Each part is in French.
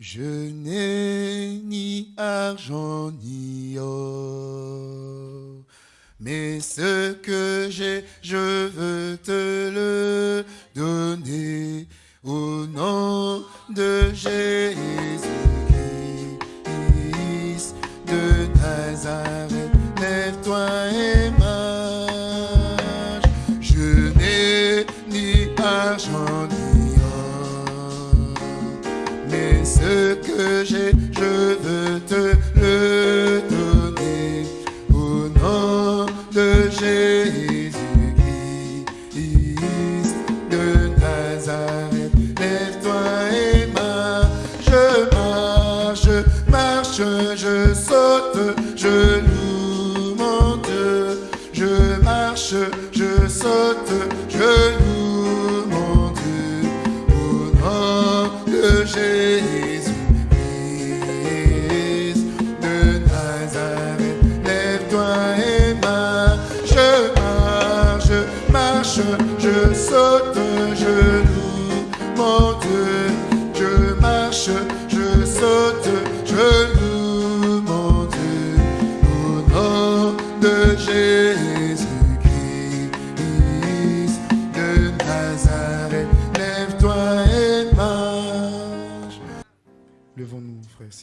Je n'ai ni argent ni or, mais ce que j'ai, je veux te le donner au nom de Jésus-Christ de Nazareth.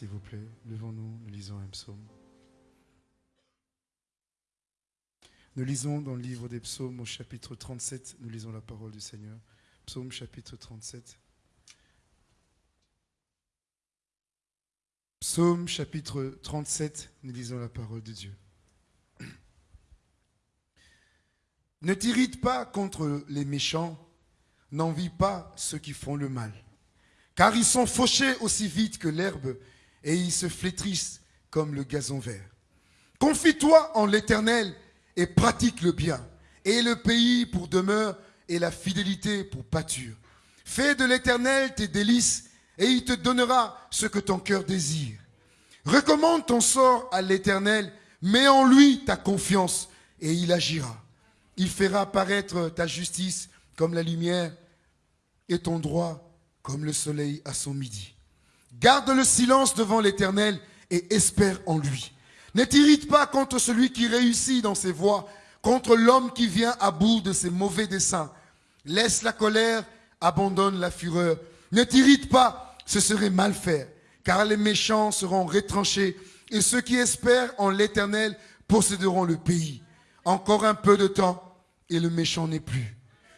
S'il vous plaît. Levons-nous, nous lisons un psaume. Nous lisons dans le livre des psaumes au chapitre 37, nous lisons la parole du Seigneur. Psaume chapitre 37. Psaume chapitre 37, nous lisons la parole de Dieu. Ne t'irrite pas contre les méchants, n'envie pas ceux qui font le mal, car ils sont fauchés aussi vite que l'herbe et ils se flétrissent comme le gazon vert. Confie-toi en l'Éternel et pratique le bien, et le pays pour demeure et la fidélité pour pâture. Fais de l'Éternel tes délices et il te donnera ce que ton cœur désire. Recommande ton sort à l'Éternel, mets en lui ta confiance et il agira. Il fera paraître ta justice comme la lumière et ton droit comme le soleil à son midi. Garde le silence devant l'Éternel et espère en lui. Ne t'irrite pas contre celui qui réussit dans ses voies, contre l'homme qui vient à bout de ses mauvais desseins. Laisse la colère, abandonne la fureur. Ne t'irrite pas, ce serait mal faire, car les méchants seront retranchés et ceux qui espèrent en l'Éternel posséderont le pays. Encore un peu de temps et le méchant n'est plus.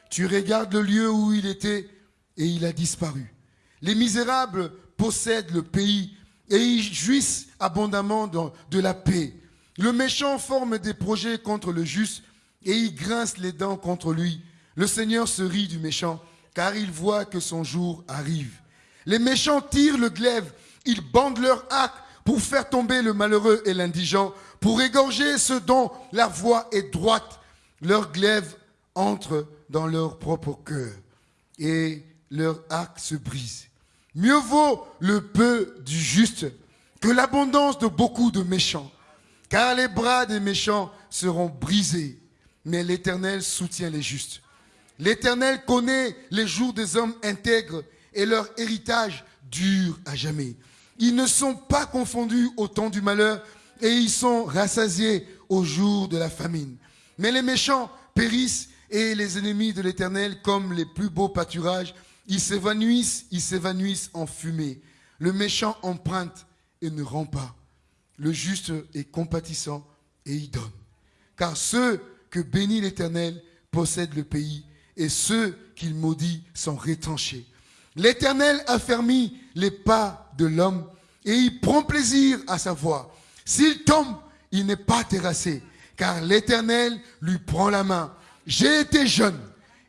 Tu regardes le lieu où il était et il a disparu. Les misérables possèdent le pays et ils jouissent abondamment de la paix. Le méchant forme des projets contre le juste et il grince les dents contre lui. Le Seigneur se rit du méchant car il voit que son jour arrive. Les méchants tirent le glaive, ils bandent leur arc pour faire tomber le malheureux et l'indigent, pour égorger ceux dont la voie est droite. Leur glaive entre dans leur propre cœur et leur arc se brise. Mieux vaut le peu du juste que l'abondance de beaucoup de méchants, car les bras des méchants seront brisés, mais l'Éternel soutient les justes. L'Éternel connaît les jours des hommes intègres et leur héritage dure à jamais. Ils ne sont pas confondus au temps du malheur et ils sont rassasiés au jour de la famine. Mais les méchants périssent et les ennemis de l'Éternel, comme les plus beaux pâturages, ils s'évanouissent, ils s'évanouissent en fumée. Le méchant emprunte et ne rend pas. Le juste est compatissant et il donne. Car ceux que bénit l'Éternel possèdent le pays, et ceux qu'il maudit sont retranchés. L'Éternel affermit les pas de l'homme, et il prend plaisir à sa voix. S'il tombe, il n'est pas terrassé, car l'Éternel lui prend la main. J'ai été jeune,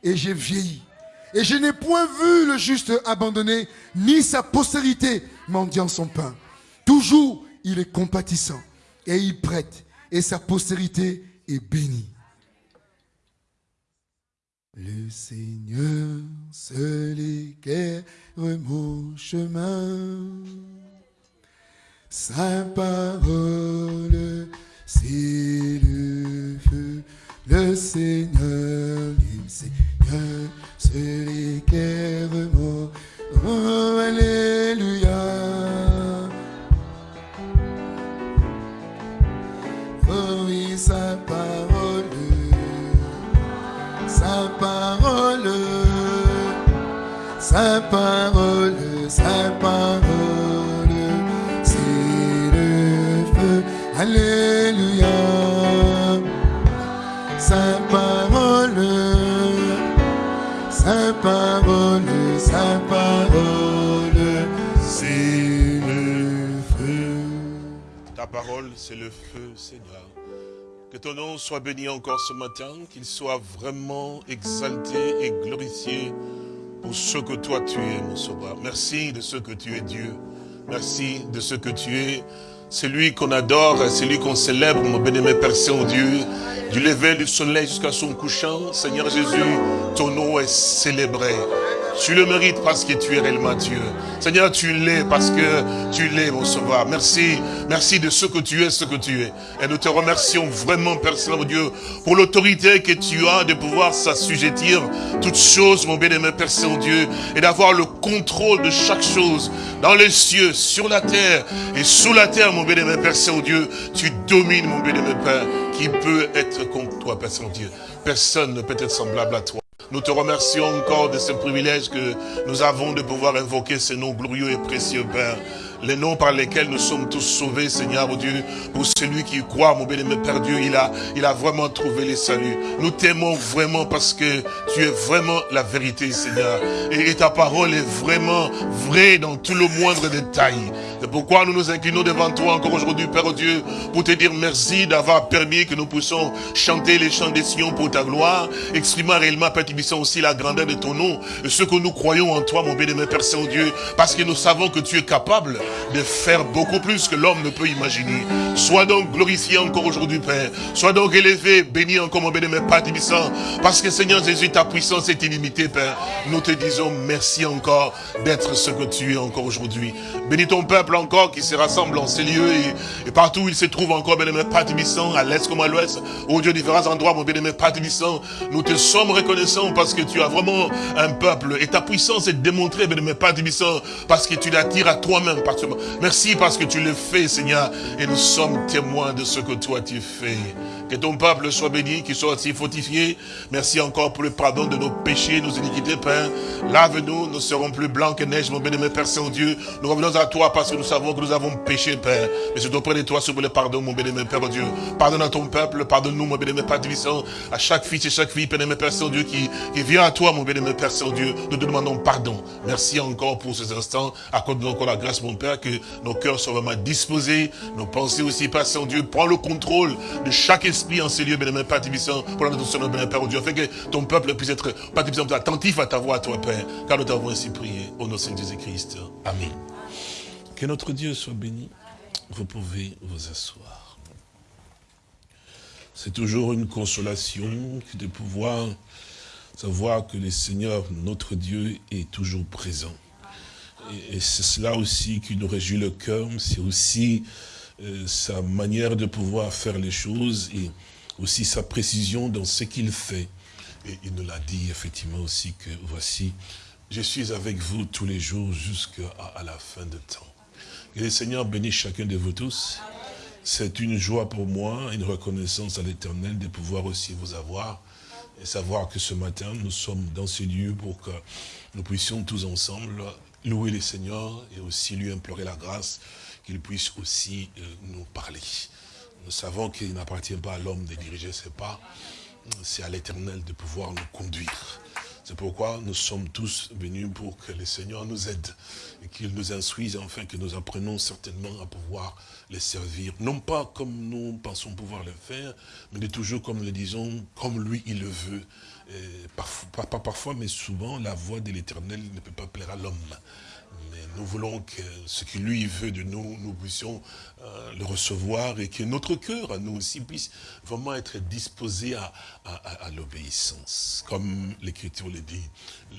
et j'ai vieilli, et je n'ai point vu le juste abandonné, ni sa postérité mendiant son pain. Toujours, il est compatissant, et il prête, et sa postérité est bénie. Le Seigneur seul éclaire mon chemin. Sa parole, c'est le feu. Le Seigneur, le Seigneur l'éclairement. Oh, alléluia. Oh oui, sa parole, sa parole, sa parole, sa parole. Ta parole, c'est le feu, Seigneur. Que ton nom soit béni encore ce matin, qu'il soit vraiment exalté et glorifié pour ce que toi tu es, mon sauveur. Merci de ce que tu es Dieu. Merci de ce que tu es. C'est lui qu'on adore, c'est lui qu'on célèbre, mon bénémoine Père Saint-Dieu. Du lever du soleil jusqu'à son couchant, Seigneur Jésus, ton nom est célébré. Tu le mérites parce que tu es réellement Dieu. Seigneur, tu l'es parce que tu l'es, mon sauveur. Merci, merci de ce que tu es, ce que tu es. Et nous te remercions vraiment, Père Saint Dieu, pour l'autorité que tu as de pouvoir s'assujettir toutes choses, mon bien-aimé Père Saint-Dieu, et d'avoir le contrôle de chaque chose dans les cieux, sur la terre et sous la terre, mon bien-aimé Père Saint-Dieu. Tu domines, mon bien-aimé Père, qui peut être contre toi, Père Saint-Dieu. Personne ne peut être semblable à toi. Nous te remercions encore de ce privilège que nous avons de pouvoir invoquer ce nom glorieux et précieux, Père les noms par lesquels nous sommes tous sauvés, Seigneur oh Dieu. Pour celui qui croit, mon bien-aimé Père Dieu, il a, il a vraiment trouvé les saluts. Nous t'aimons vraiment parce que tu es vraiment la vérité, Seigneur. Et, ta parole est vraiment vraie dans tout le moindre détail. C'est pourquoi nous nous inclinons devant toi encore aujourd'hui, Père Dieu, pour te dire merci d'avoir permis que nous puissions chanter les chants des Sion pour ta gloire, exprimant réellement, Père aussi la grandeur de ton nom, et ce que nous croyons en toi, mon bien-aimé Père Saint-Dieu, parce que nous savons que tu es capable de faire beaucoup plus que l'homme ne peut imaginer. Sois donc glorifié encore aujourd'hui, Père. Sois donc élevé, béni encore, mon béni, Père Tibissant. Parce que, Seigneur Jésus, ta puissance est illimitée, Père. Nous te disons merci encore d'être ce que tu es encore aujourd'hui. Bénis ton peuple encore qui se rassemble en ces lieux et, partout où il se trouve encore, béni, Père Tibissant, à l'est comme à l'ouest. Au Dieu, différents endroits, mon Père Tibissant. Nous te sommes reconnaissants parce que tu as vraiment un peuple et ta puissance est démontrée, béni, Père Tibissant, parce que tu l'attires à toi-même, Merci parce que tu le fais, Seigneur, et nous sommes témoins de ce que toi tu fais. Que ton peuple soit béni, qu'il soit aussi fortifié. Merci encore pour le pardon de nos péchés, nos iniquités, Père. Lave-nous, nous serons plus blancs que neige, mon bénémoine Père Saint-Dieu. Nous revenons à toi parce que nous savons que nous avons péché, Père. Mais c'est auprès de toi, sur le pardon, mon bénémoine Père Dieu. Pardonne à ton peuple, pardonne-nous, mon bénémoine Père Divissant, à chaque fils et chaque fille, bénémoine Père Saint-Dieu, qui, qui vient à toi, mon bénémoine Père Saint-Dieu. Nous te demandons pardon. Merci encore pour ces instants. Accorde-nous encore la grâce, mon Père, que nos cœurs soient vraiment disposés, nos pensées aussi, Père Saint-Dieu. Prends le contrôle de chaque esprit en ces lieux, bénémoine Père Divissant, pour notre bénémoine Père Dieu. Afin que ton peuple puisse être, Père attentif à ta voix, toi, Père. Car nous t'avons ainsi prié. Au nom de Jésus-Christ. Amen. Que notre Dieu soit béni. Vous pouvez vous asseoir. C'est toujours une consolation de pouvoir savoir que le Seigneur, notre Dieu, est toujours présent. Et, c'est cela aussi qui nous réjouit le cœur, c'est aussi sa manière de pouvoir faire les choses et aussi sa précision dans ce qu'il fait. Et il nous l'a dit effectivement aussi que voici, je suis avec vous tous les jours jusqu'à la fin de temps. Que le Seigneur bénisse chacun de vous tous. C'est une joie pour moi, une reconnaissance à l'éternel de pouvoir aussi vous avoir et savoir que ce matin, nous sommes dans ce lieu pour que nous puissions tous ensemble louer le Seigneur et aussi lui implorer la grâce qu'il puisse aussi euh, nous parler. Nous savons qu'il n'appartient pas à l'homme de diriger ses pas, c'est à l'éternel de pouvoir nous conduire. C'est pourquoi nous sommes tous venus pour que le Seigneur nous aide et qu'il nous instruise afin que nous apprenons certainement à pouvoir les servir. Non pas comme nous pensons pouvoir le faire, mais toujours comme le disons, comme lui il le veut. pas parfois, mais souvent, la voix de l'éternel ne peut pas plaire à l'homme. Nous voulons que ce qu'il lui veut de nous, nous puissions euh, le recevoir et que notre cœur, à nous aussi, puisse vraiment être disposé à, l'obéissance. Comme l'Écriture le dit,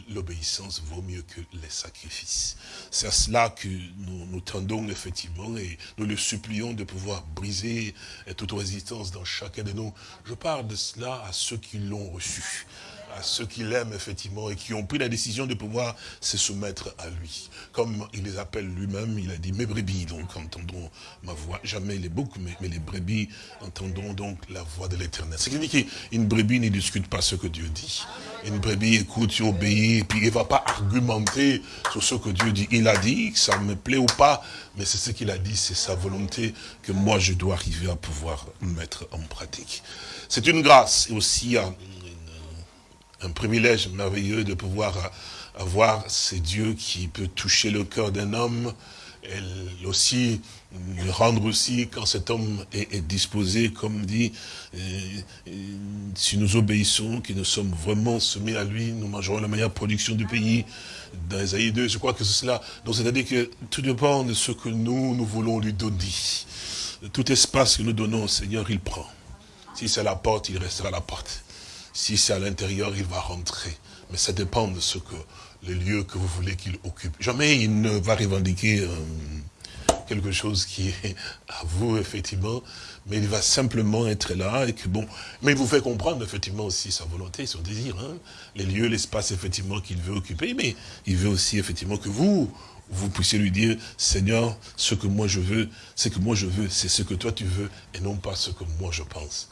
l'obéissance vaut mieux que les sacrifices. C'est à cela que nous, nous tendons effectivement et nous le supplions de pouvoir briser toute résistance dans chacun de nous. Je parle de cela à ceux qui l'ont reçu à ceux qui l'aiment, effectivement, et qui ont pris la décision de pouvoir se soumettre à lui. Comme il les appelle lui-même, il a dit, mes brebis, donc, entendons ma voix. Jamais les boucs, mais, les brebis entendons donc la voix de l'éternel. C'est qui qu'une brebis ne discute pas ce que Dieu dit. Une brebis écoute, tu obéis, et puis il ne va pas argumenter sur ce que Dieu dit. Il a dit, ça me plaît ou pas, mais c'est ce qu'il a dit, c'est sa volonté que moi je dois arriver à pouvoir mettre en pratique. C'est une grâce et aussi un, un privilège merveilleux de pouvoir avoir ce Dieu qui peut toucher le cœur d'un homme et aussi le rendre aussi quand cet homme est, disposé, comme dit, euh, euh, si nous obéissons, que nous sommes vraiment soumis à lui, nous mangerons la meilleure production du pays. Dans Esaïe 2, je crois que c'est cela. Donc c'est-à-dire que tout dépend de ce que nous, nous voulons lui donner. Tout espace que nous donnons au Seigneur, il prend. Si c'est la porte, il restera à la porte. Si c'est à l'intérieur, il va rentrer. Mais ça dépend de ce que, le lieu que vous voulez qu'il occupe. Jamais il ne va revendiquer euh, quelque chose qui est à vous, effectivement, mais il va simplement être là et que bon, mais il vous fait comprendre effectivement aussi sa volonté, son désir, hein. les lieux, l'espace effectivement qu'il veut occuper, mais il veut aussi effectivement que vous, vous puissiez lui dire, Seigneur, ce que moi je veux, ce que moi je veux, c'est ce que toi tu veux, et non pas ce que moi je pense.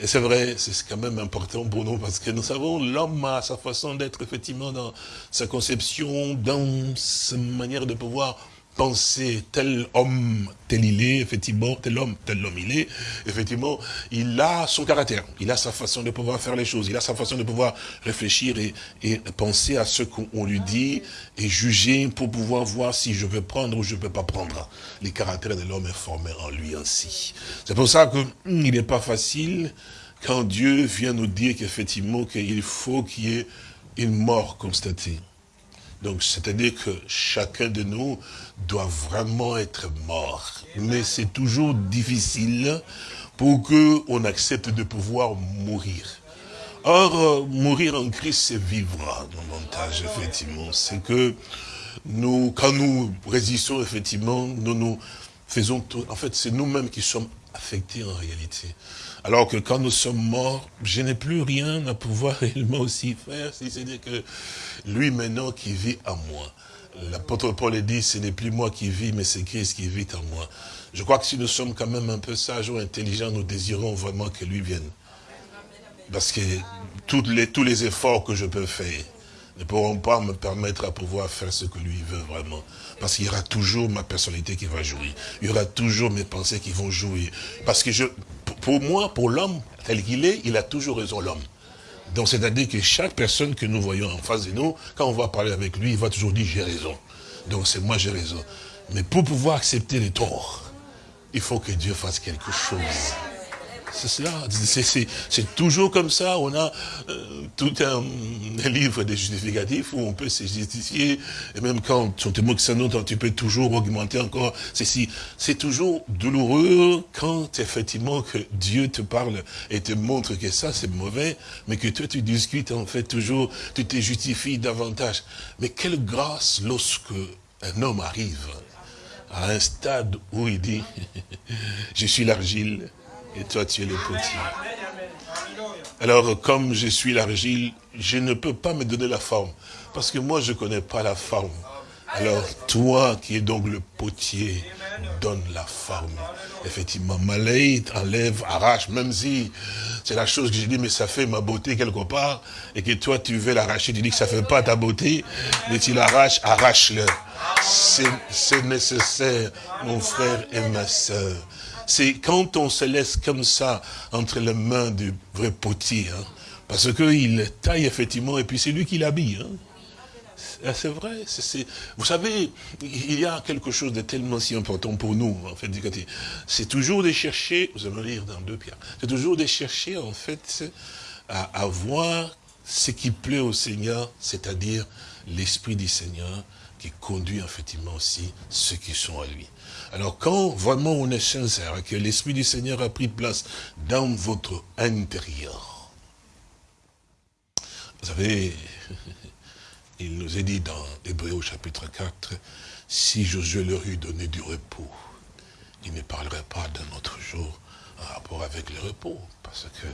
Et c'est vrai, c'est quand même important pour nous, parce que nous savons, l'homme a sa façon d'être, effectivement, dans sa conception, dans sa manière de pouvoir penser tel homme, tel il est, effectivement, tel homme, tel homme il est, effectivement, il a son caractère, il a sa façon de pouvoir faire les choses, il a sa façon de pouvoir réfléchir et, et penser à ce qu'on lui dit et juger pour pouvoir voir si je veux prendre ou je ne peux pas prendre. Les caractères de l'homme est formé en lui ainsi. C'est pour ça qu'il hmm, n'est pas facile quand Dieu vient nous dire qu'effectivement, qu'il faut qu'il y ait une mort constatée. Donc, c'est-à-dire que chacun de nous doit vraiment être mort. Mais c'est toujours difficile pour qu'on accepte de pouvoir mourir. Or, euh, mourir en Christ, c'est vivre davantage, effectivement. C'est que nous, quand nous résistons, effectivement, nous nous faisons tout. En fait, c'est nous-mêmes qui sommes affectés en réalité. Alors que quand nous sommes morts, je n'ai plus rien à pouvoir réellement aussi faire, si c'est-à-dire que lui maintenant qui vit en moi. L'apôtre Paul dit, ce n'est plus moi qui vis, mais c'est Christ qui vit en moi. Je crois que si nous sommes quand même un peu sages ou intelligents, nous désirons vraiment que lui vienne. Parce que tous les, tous les efforts que je peux faire ne pourront pas me permettre à pouvoir faire ce que lui veut vraiment. Parce qu'il y aura toujours ma personnalité qui va jouer. Il y aura toujours mes pensées qui vont jouer. Parce que je, pour moi, pour l'homme tel qu'il est, il a toujours raison, l'homme. Donc c'est-à-dire que chaque personne que nous voyons en face de nous, quand on va parler avec lui, il va toujours dire j'ai raison. Donc c'est moi j'ai raison. Mais pour pouvoir accepter les torts, il faut que Dieu fasse quelque chose. C'est cela. C'est toujours comme ça. On a euh, tout un, livre de justificatifs où on peut se justifier. Et même quand on te moque ça, tu peux toujours augmenter encore ceci. C'est toujours douloureux quand effectivement que Dieu te parle et te montre que ça c'est mauvais, mais que toi tu discutes en fait toujours, tu te justifies davantage. Mais quelle grâce lorsque un homme arrive à un stade où il dit, je suis l'argile, et toi tu es le potier. Alors comme je suis l'argile, je ne peux pas me donner la forme, parce que moi je ne connais pas la forme. Alors toi qui es donc le potier, donne la forme. Effectivement, Malay enlève, arrache, même si c'est la chose que j'ai dit, mais ça fait ma beauté quelque part, et que toi tu veux l'arracher, tu dis que ça fait pas ta beauté, mais tu l'arraches, arrache-le. C'est nécessaire, mon frère et ma soeur. C'est quand on se laisse comme ça entre les mains du vrai potier, hein, parce qu'il taille effectivement, et puis c'est lui qui l'habille. Hein. Ah, c'est vrai, vous savez, il y a quelque chose de tellement si important pour nous, en fait, c'est toujours de chercher, vous allez lire dans deux pierres, c'est toujours de chercher, en fait, à avoir ce qui plaît au Seigneur, c'est-à-dire l'Esprit du Seigneur qui conduit effectivement aussi ceux qui sont à lui. Alors quand vraiment on est sincère et que l'Esprit du Seigneur a pris place dans votre intérieur, vous savez, il nous est dit dans Hébreu chapitre 4, si Josué leur eût donné du repos, il ne parlerait pas d'un autre jour en rapport avec le repos. Parce que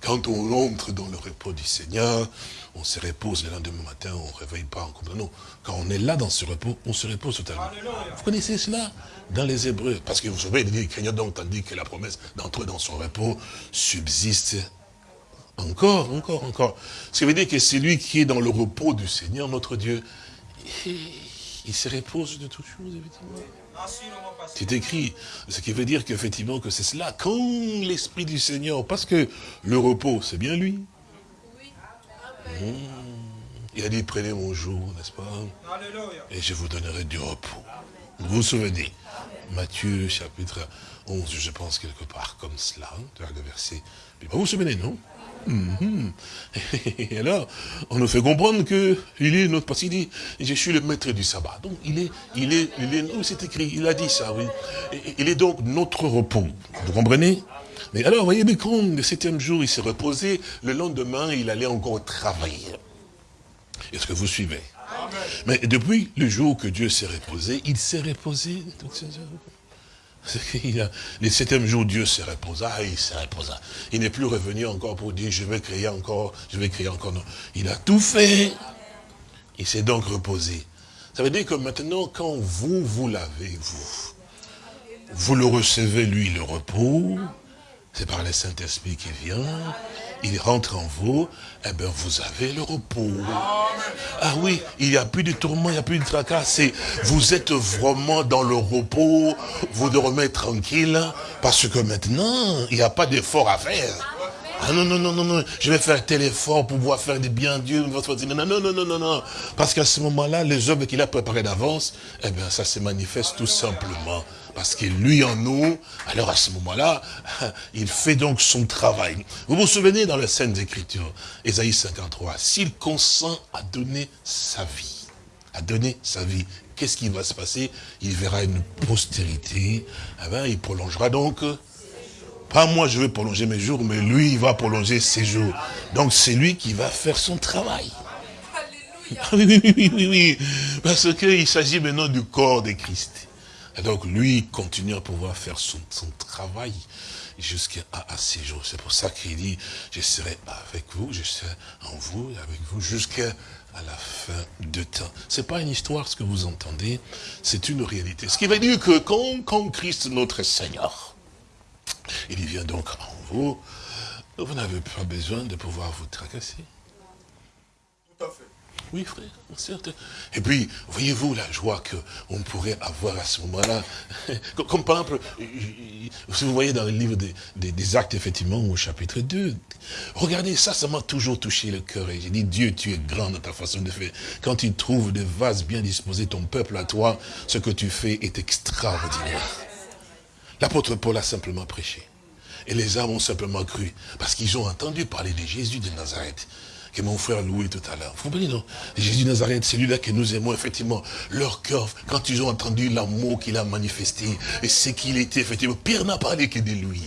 quand on entre dans le repos du Seigneur, on se repose le lendemain matin, on ne réveille pas en Non, quand on est là dans ce repos, on se repose totalement. Vous connaissez cela? Dans les Hébreux Parce que vous savez, il dit, craignant donc, tandis que la promesse d'entrer dans son repos subsiste encore, encore, encore. Ce qui veut dire que c'est lui qui est dans le repos du Seigneur, notre Dieu, il se repose de toutes choses, effectivement. C'est écrit. Ce qui veut dire qu'effectivement que c'est cela. Quand l'Esprit du Seigneur, parce que le repos, c'est bien lui. Mmh. Il a dit, prenez mon jour, n'est-ce pas? Et je vous donnerai du repos. Vous vous souvenez Matthieu chapitre 11, je pense quelque part comme cela, le verset. Vous vous souvenez, non? Mhm. Et alors, on nous fait comprendre que il est notre, parce qu'il dit, je suis le maître du sabbat. Donc, il est, il est, il est, c'est écrit, il a dit ça, oui. Il est donc notre repos. Vous comprenez? Mais alors, voyez, mais quand le septième jour, il s'est reposé, le lendemain, il allait encore travailler. Est-ce que vous suivez? Mais depuis le jour que Dieu s'est reposé, il s'est reposé toutes ces heures. Le septième jour, Dieu se reposa, il se reposa. Il n'est plus revenu encore pour dire, je vais créer encore, je vais créer encore. Il a tout fait. Il s'est donc reposé. Ça veut dire que maintenant, quand vous, vous l'avez, vous, vous le recevez, lui, le repos, c'est par le Saint-Esprit qui vient, il rentre en vous, eh bien, vous avez le repos. Ah oui, il n'y a plus de tourment, il n'y a plus de tracas. vous êtes vraiment dans le repos, vous dormez tranquille, parce que maintenant, il n'y a pas d'effort à faire. Ah non, non, non, non, non, je vais faire tel effort pour pouvoir faire des biens Dieu. Non, non, non, non, non, non. Parce qu'à ce moment-là, les œuvres qu'il a préparées d'avance, eh bien, ça se manifeste tout simplement parce que lui en nous, alors à ce moment-là, il fait donc son travail. Vous vous souvenez dans les Saintes Écritures, Ésaïe 53, s'il consent à donner sa vie, à donner sa vie, qu'est-ce qui va se passer? Il verra une postérité, eh ben, il prolongera donc, pas moi je vais prolonger mes jours, mais lui il va prolonger ses jours. Donc c'est lui qui va faire son travail. Oui, oui, oui, oui, oui, parce qu'il s'agit maintenant du corps de Christ. Et donc lui continue à pouvoir faire son, travail jusqu'à à, ses jours. C'est pour ça qu'il dit, je serai avec vous, je serai en vous, avec vous, jusqu'à la fin de temps. C'est pas une histoire ce que vous entendez, c'est une réalité. Ce qui veut dire que quand, quand Christ notre Seigneur, il vient donc en vous, vous n'avez pas besoin de pouvoir vous tracasser. Tout à fait. Oui, frère, certes. Et puis, voyez-vous la joie qu'on pourrait avoir à ce moment-là? Comme par exemple, si vous voyez dans le livre des, actes, effectivement, au chapitre 2, regardez, ça, ça m'a toujours touché le cœur. Et j'ai dit, Dieu, tu es grand dans ta façon de faire. Quand il trouve des vases bien disposés, ton peuple à toi, ce que tu fais est extraordinaire. L'apôtre Paul a simplement prêché. Et les âmes ont simplement cru, parce qu'ils ont entendu parler de Jésus de Nazareth que mon frère louait tout à l'heure. Vous comprenez, non? Jésus Nazareth, celui-là que nous aimons, effectivement, leur cœur, quand ils ont entendu l'amour qu'il a manifesté, et ce qu'il était, effectivement, Pierre n'a parlé que de lui.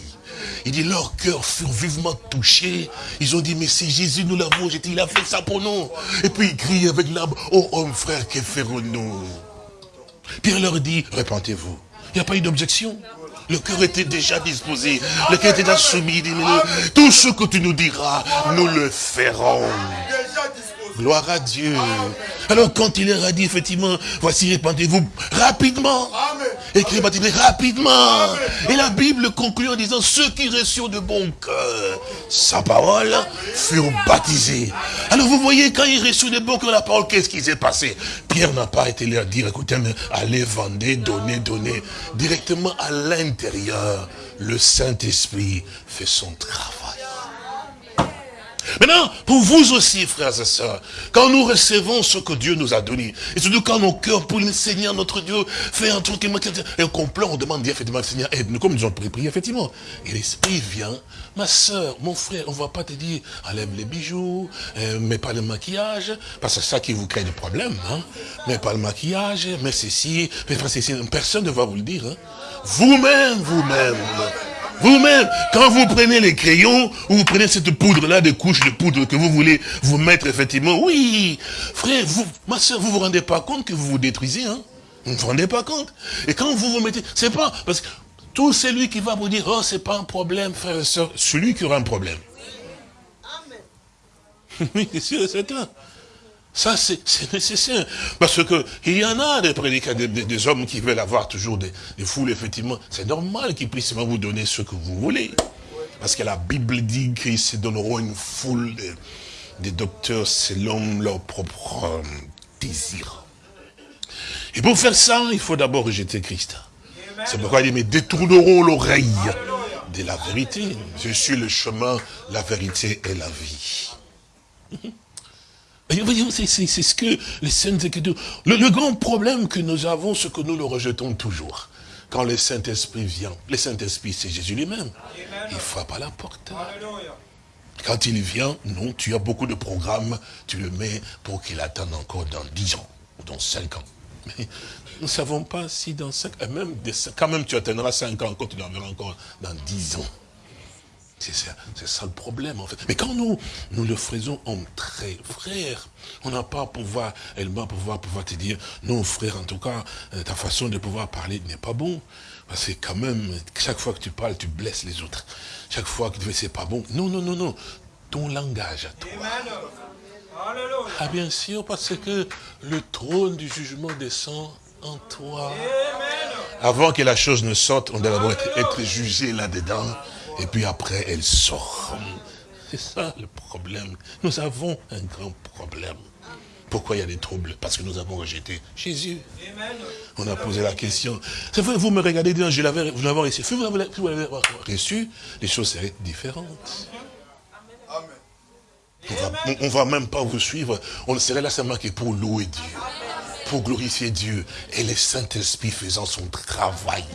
Il dit, leur cœur furent vivement touchés. Ils ont dit, mais c'est Jésus, nous l'avons il a fait ça pour nous. Et puis il crie avec l'âme, oh homme frère, que ferons-nous? Pierre leur dit, répentez-vous. Il n'y a pas eu d'objection. Le cœur était déjà disposé. Le cœur était déjà soumis. Tout ce que tu nous diras, nous le ferons. Gloire à Dieu. Alors quand il leur a dit effectivement, voici répandez-vous rapidement. Écrit rapidement. Et la Bible conclut en disant, ceux qui reçurent de bon cœur sa parole furent baptisés. Alors vous voyez, quand ils reçurent de bon cœur la parole, qu'est-ce qui s'est passé? Pierre n'a pas été leur dire, écoutez, mais allez, vendez, donnez, donnez. Directement à l'intérieur, le Saint-Esprit fait son travail. Maintenant, pour vous aussi, frères et sœurs, quand nous recevons ce que Dieu nous a donné, et surtout quand nos cœurs pour le Seigneur, notre Dieu, fait un truc, et on pleure, on demande effectivement, Seigneur, aide-nous, comme nous avons prié, effectivement. Et l'Esprit vient, ma sœur, mon frère, on ne va pas te dire, enlève les bijoux, euh, mets pas le maquillage, parce que c'est ça qui vous crée des problèmes, hein. Mets pas le maquillage, mets ceci, fais pas ceci, personne ne va vous le dire, hein. Vous-même, vous-même. Vous-même, quand vous prenez les crayons, ou vous prenez cette poudre-là, des couches de poudre que vous voulez vous mettre, effectivement, oui, frère, vous, ma soeur, vous vous rendez pas compte que vous vous détruisez, hein? Vous ne vous rendez pas compte? Et quand vous vous mettez, c'est pas, parce que Tout celui qui va vous dire, oh, c'est pas un problème, frère et soeur, celui qui aura un problème. Oui, c'est sûr c'est certain. Ça, c'est nécessaire. Parce que il y en a des prédicateurs, des, hommes qui veulent avoir toujours des, foules, effectivement. C'est normal qu'ils puissent vous donner ce que vous voulez. Parce que la Bible dit qu'ils se donneront une foule des docteurs selon leur propre euh, désir. Et pour faire ça, il faut d'abord rejeter Christ. C'est pourquoi il dit, mais détourneront l'oreille de la vérité. Je suis le chemin, la vérité et la vie. C'est ce que les saintes écritures... Le, grand problème que nous avons, c'est que nous le rejetons toujours. Quand le Saint-Esprit vient, le Saint-Esprit, c'est Jésus lui-même. Il frappe à la porte. Quand il vient, non, tu as beaucoup de programmes, tu le mets pour qu'il attende encore dans 10 ans, ou dans 5 ans. Mais nous ne savons pas si dans 5 ans, même quand même tu atteindras 5 ans, quand tu l'enverras encore dans 10 ans. C'est ça, le problème, en fait. Mais quand nous, nous le faisons entre frères, on n'a pas pouvoir, elle va pouvoir, pouvoir te dire, non, frère, en tout cas, euh, ta façon de pouvoir parler n'est pas bon. Parce que quand même, chaque fois que tu parles, tu blesses les autres. Chaque fois que tu fais, c'est pas bon. Non, non, non, non. Ton langage à toi. Ah, bien sûr, parce que le trône du jugement descend en toi. Avant que la chose ne sorte, on doit d'abord être jugé là-dedans et puis après elle sort. C'est ça le problème. Nous avons un grand problème. Pourquoi il y a des troubles? Parce que nous avons rejeté Jésus. On a posé la question. C'est vrai, vous me regardez, je l'avais, reçu. Vous l'avez reçu, les choses seraient différentes. On ne va même pas vous suivre. On serait là seulement que pour louer Dieu. Pour glorifier Dieu. Et le Saint-Esprit faisant son travail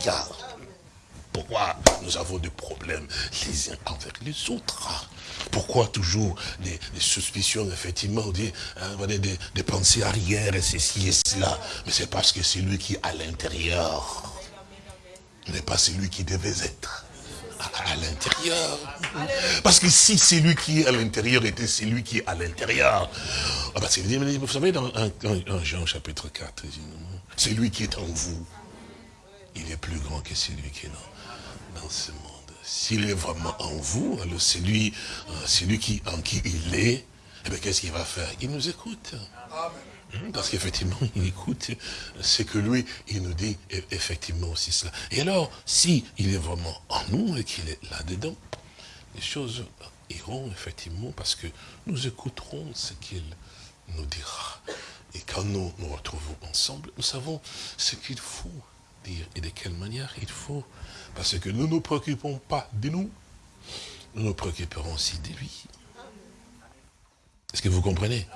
pourquoi nous avons des problèmes les uns envers les autres Pourquoi toujours des, suspicions, effectivement, des, hein, des, des, pensées arrière, et ceci et cela Mais c'est parce que c'est lui qui est à l'intérieur n'est pas celui qui devait être à, l'intérieur. Parce que si c'est lui qui est à l'intérieur était celui qui est à l'intérieur, ah bah, vous savez, dans Jean chapitre 4, c'est lui qui est en vous. Il est plus grand que celui qui est dans dans ce monde. S'il est vraiment en vous, alors c'est lui, euh, lui qui, en qui il est, eh bien qu'est-ce qu'il va faire? Il nous écoute. Hmm, parce qu'effectivement, il écoute ce que lui, il nous dit effectivement aussi cela. Et alors, si il est vraiment en nous et qu'il est là-dedans, les choses iront effectivement parce que nous écouterons ce qu'il nous dira. Et quand nous nous retrouvons ensemble, nous savons ce qu'il faut dire et de quelle manière il faut parce que nous ne nous préoccupons pas de nous, nous nous préoccuperons aussi de lui. Est-ce que vous comprenez?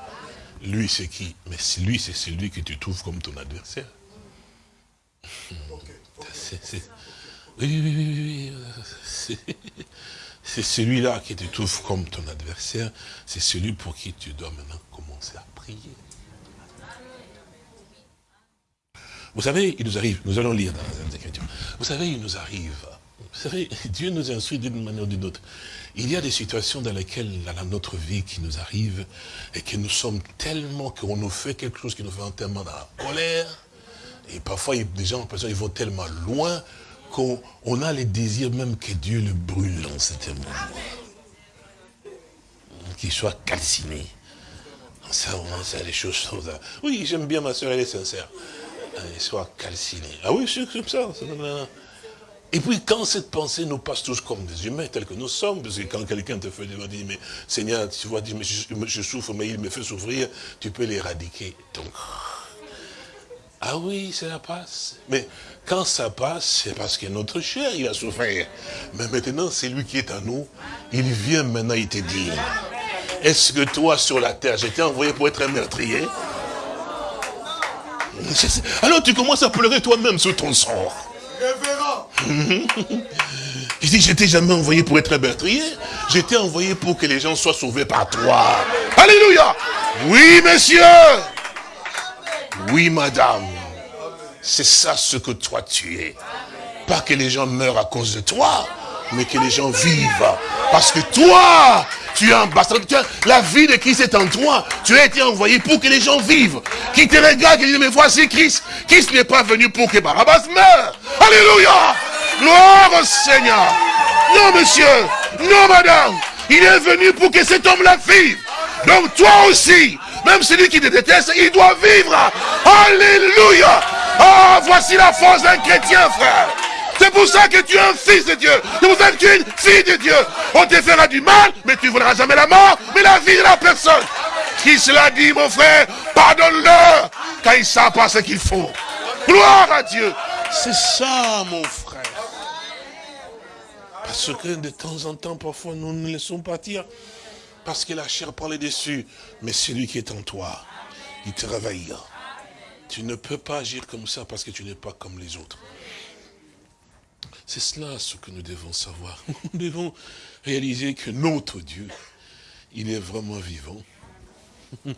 Lui, c'est qui? Mais lui, c'est celui que tu trouves comme ton adversaire. Oui, oui, oui, oui. C'est celui-là qui te trouve comme ton adversaire. C'est celui pour qui tu dois maintenant commencer à prier. Vous savez, il nous arrive, nous allons lire dans les Écritures, vous savez, il nous arrive, vous savez, Dieu nous instruit d'une manière ou d'une autre. Il y a des situations dans lesquelles, dans notre vie qui nous arrive, et que nous sommes tellement, qu'on nous fait quelque chose qui nous fait tellement dans la colère, et parfois, des gens, ils vont tellement loin, qu'on a les désirs même que Dieu le brûle dans cet moment. Qu'il soit calciné. Ça, c'est les choses. Oui, j'aime bien ma soeur, elle est sincère soit calciné. Ah oui, c'est comme ça. Et puis quand cette pensée nous passe tous comme des humains tels que nous sommes, parce que quand quelqu'un te fait dire, mais Seigneur, tu vois, je, souffre, mais il me fait souffrir, tu peux l'éradiquer. Donc, ah oui, ça passe. Mais quand ça passe, c'est parce que notre chair, il a souffert. Mais maintenant, c'est lui qui est à nous. Il vient maintenant, il te dit, est-ce que toi, sur la terre, j'étais envoyé pour être un meurtrier? alors tu commences à pleurer toi-même sur ton sort. Je dis, j'étais jamais envoyé pour être un meurtrier. J'étais envoyé pour que les gens soient sauvés par toi. Alléluia. Oui, monsieur. Oui, madame. C'est ça ce que toi tu es. Pas que les gens meurent à cause de toi, mais que les gens vivent. Parce que toi, tu es ambassadeur. la vie de Christ est en toi. Tu as été envoyé pour que les gens vivent. Qui te regardent, qui disent, mais voici Christ. Christ n'est pas venu pour que Barabbas meure. Alléluia. Gloire au Seigneur. Non, monsieur. Non, madame. Il est venu pour que cet homme-là vive. Donc toi aussi, même celui qui te déteste, il doit vivre. Alléluia. Ah, voici la force d'un chrétien, frère. C'est pour ça que tu es un fils de Dieu. C'est pour tu es une fille de Dieu. On te fera du mal, mais tu ne voudras jamais la mort, mais la vie de la personne. Qui cela dit, mon frère, pardonne-leur, car ils ne savent pas ce qu'ils font. Gloire à Dieu. C'est ça, mon frère. Parce que de temps en temps, parfois, nous nous laissons partir. Parce que la chair prend les dessus. Mais celui qui est en toi, il te réveille. Tu ne peux pas agir comme ça parce que tu n'es pas comme les autres. C'est cela ce que nous devons savoir. Nous devons réaliser que notre Dieu, il est vraiment vivant.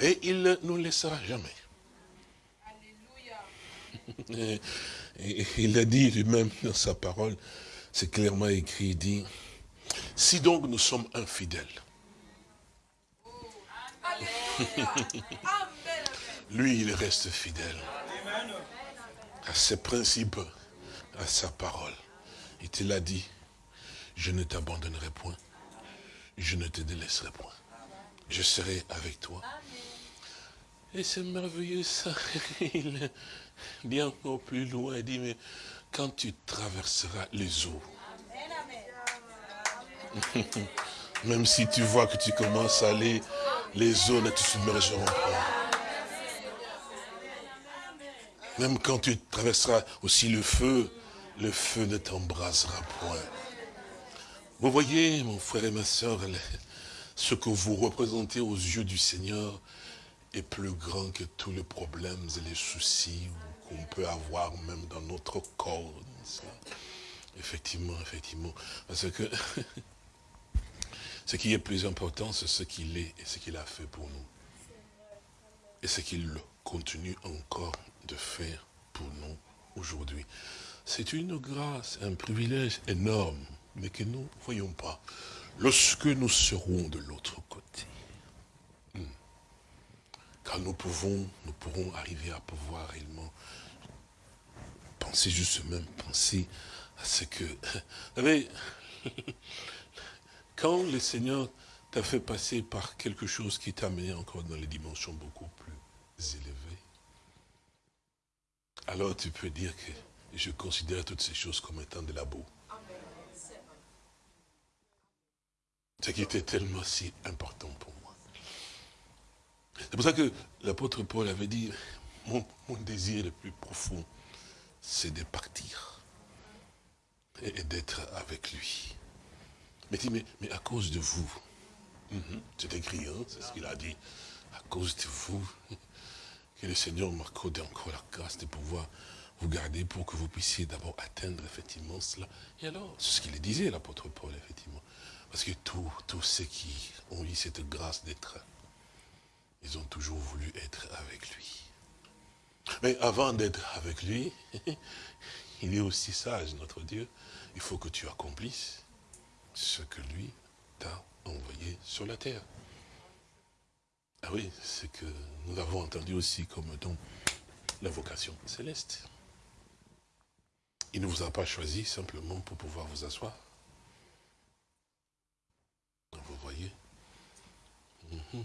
Et il ne nous laissera jamais. Alléluia. il a dit lui-même dans sa parole, c'est clairement écrit, il dit, si donc nous sommes infidèles, lui il reste fidèle à ses principes, à sa parole. Il te l'a dit, je ne t'abandonnerai point, je ne te délaisserai point. Je serai avec toi. Et c'est merveilleux ça. Il dit encore plus loin, il dit, mais quand tu traverseras les eaux, même si tu vois que tu commences à aller, les eaux ne te submergeront pas. Même quand tu traverseras aussi le feu, le feu ne t'embrasera point. Vous voyez, mon frère et ma soeur, ce que vous représentez aux yeux du Seigneur est plus grand que tous les problèmes et les soucis qu'on peut avoir même dans notre corps. Effectivement, effectivement. Parce que ce qui est plus important, c'est ce qu'il est et ce qu'il a fait pour nous. Et ce qu'il continue encore de faire pour nous aujourd'hui. C'est une grâce, un privilège énorme, mais que nous ne voyons pas. Lorsque nous serons de l'autre côté, hmm, quand nous pouvons, nous pourrons arriver à pouvoir réellement penser juste même, penser à ce que... Vous savez, quand le Seigneur t'a fait passer par quelque chose qui t'a amené encore dans les dimensions beaucoup plus élevées, alors tu peux dire que je considère toutes ces choses comme étant de la boue. Ce qui était tellement si important pour moi. C'est pour ça que l'apôtre Paul avait dit, mon, désir le plus profond, c'est de partir et, d'être avec lui. Mais, mais à cause de vous, mhm, c'est écrit, hein, c'est ce qu'il a dit, à cause de vous, que le Seigneur m'accorde encore la grâce de pouvoir vous garder pour que vous puissiez d'abord atteindre effectivement cela. Et alors, c'est ce qu'il disait, l'apôtre Paul, effectivement. Parce que tous, ceux qui ont eu cette grâce d'être, ils ont toujours voulu être avec lui. Mais avant d'être avec lui, il est aussi sage, notre Dieu. Il faut que tu accomplisses ce que lui t'a envoyé sur la terre. Ah oui, c'est que nous l'avons entendu aussi comme don la vocation céleste. Il ne vous a pas choisi simplement pour pouvoir vous asseoir. Vous voyez mhm.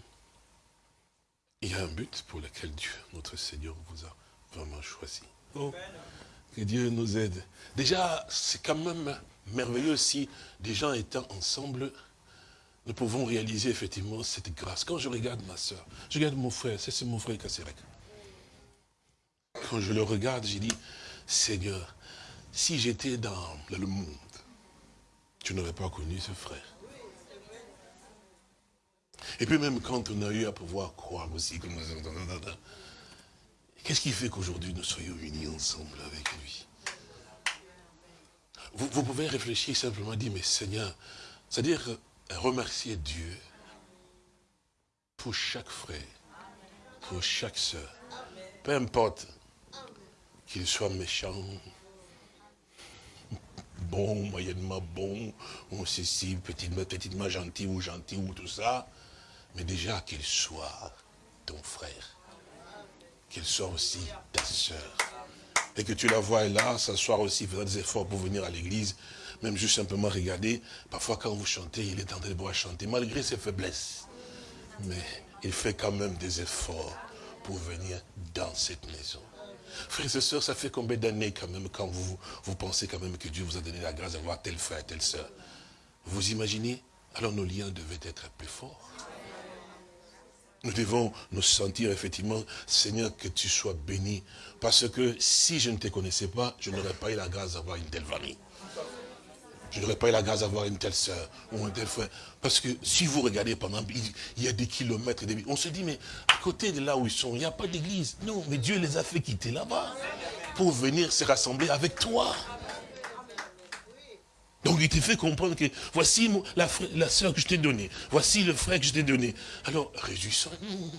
Il y a un but pour lequel Dieu, notre Seigneur, vous a vraiment choisi. Oh, que Dieu nous aide. Déjà, c'est quand même merveilleux si des gens étant ensemble, nous pouvons réaliser effectivement cette grâce. Quand je regarde ma soeur, je regarde mon frère, c'est mon frère Kasserek. Quand je le regarde, j'ai dit, Seigneur, si j'étais dans le monde, tu n'aurais pas connu ce frère. Et puis même quand on a eu à pouvoir croire aussi, qu'est-ce qui fait qu'aujourd'hui nous soyons unis ensemble avec lui? Vous, pouvez réfléchir simplement, dire, mais Seigneur, c'est-à-dire remercier Dieu pour chaque frère, pour chaque soeur, peu importe qu'il soit méchant, bon, moyennement bon, ou ceci, petitement, petitement gentil ou gentil ou tout ça, mais déjà qu'il soit ton frère, qu'il soit aussi ta soeur, et que tu la vois là, s'asseoir aussi, faire des efforts pour venir à l'église, même juste simplement regarder, parfois quand vous chantez, il est en train de pouvoir chanter, malgré ses faiblesses. Mais il fait quand même des efforts pour venir dans cette maison. Frères et sœurs, ça fait combien d'années quand même quand vous, vous pensez quand même que Dieu vous a donné la grâce d'avoir tel frère, telle sœur? Vous imaginez? Alors nos liens devaient être plus forts. Nous devons nous sentir effectivement, Seigneur, que tu sois béni. Parce que si je ne te connaissais pas, je n'aurais pas eu la grâce d'avoir une telle famille. Je n'aurais pas eu la grâce d'avoir une telle soeur ou un tel frère. Parce que si vous regardez, pendant, il y a des kilomètres, on se dit, mais à côté de là où ils sont, il n'y a pas d'église. Non, mais Dieu les a fait quitter là-bas pour venir se rassembler avec toi. Donc il te fait comprendre que voici la, la soeur que je t'ai donnée, voici le frère que je t'ai donné. Alors réjouissons-nous.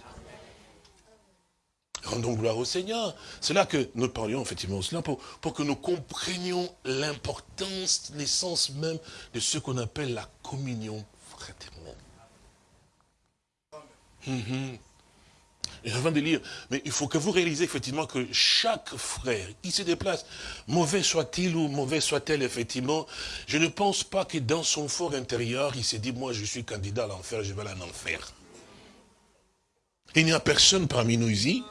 Rendons gloire au Seigneur. C'est là que nous parlions effectivement cela pour, pour que nous comprenions l'importance, l'essence même de ce qu'on appelle la communion Mm avant de lire, mais il faut que vous réalisez effectivement que chaque frère qui se déplace, mauvais soit-il ou mauvais soit-elle effectivement, je ne pense pas que dans son fort intérieur, il s'est dit, moi je suis candidat à l'enfer, je vais aller en enfer. Il n'y a personne parmi nous ici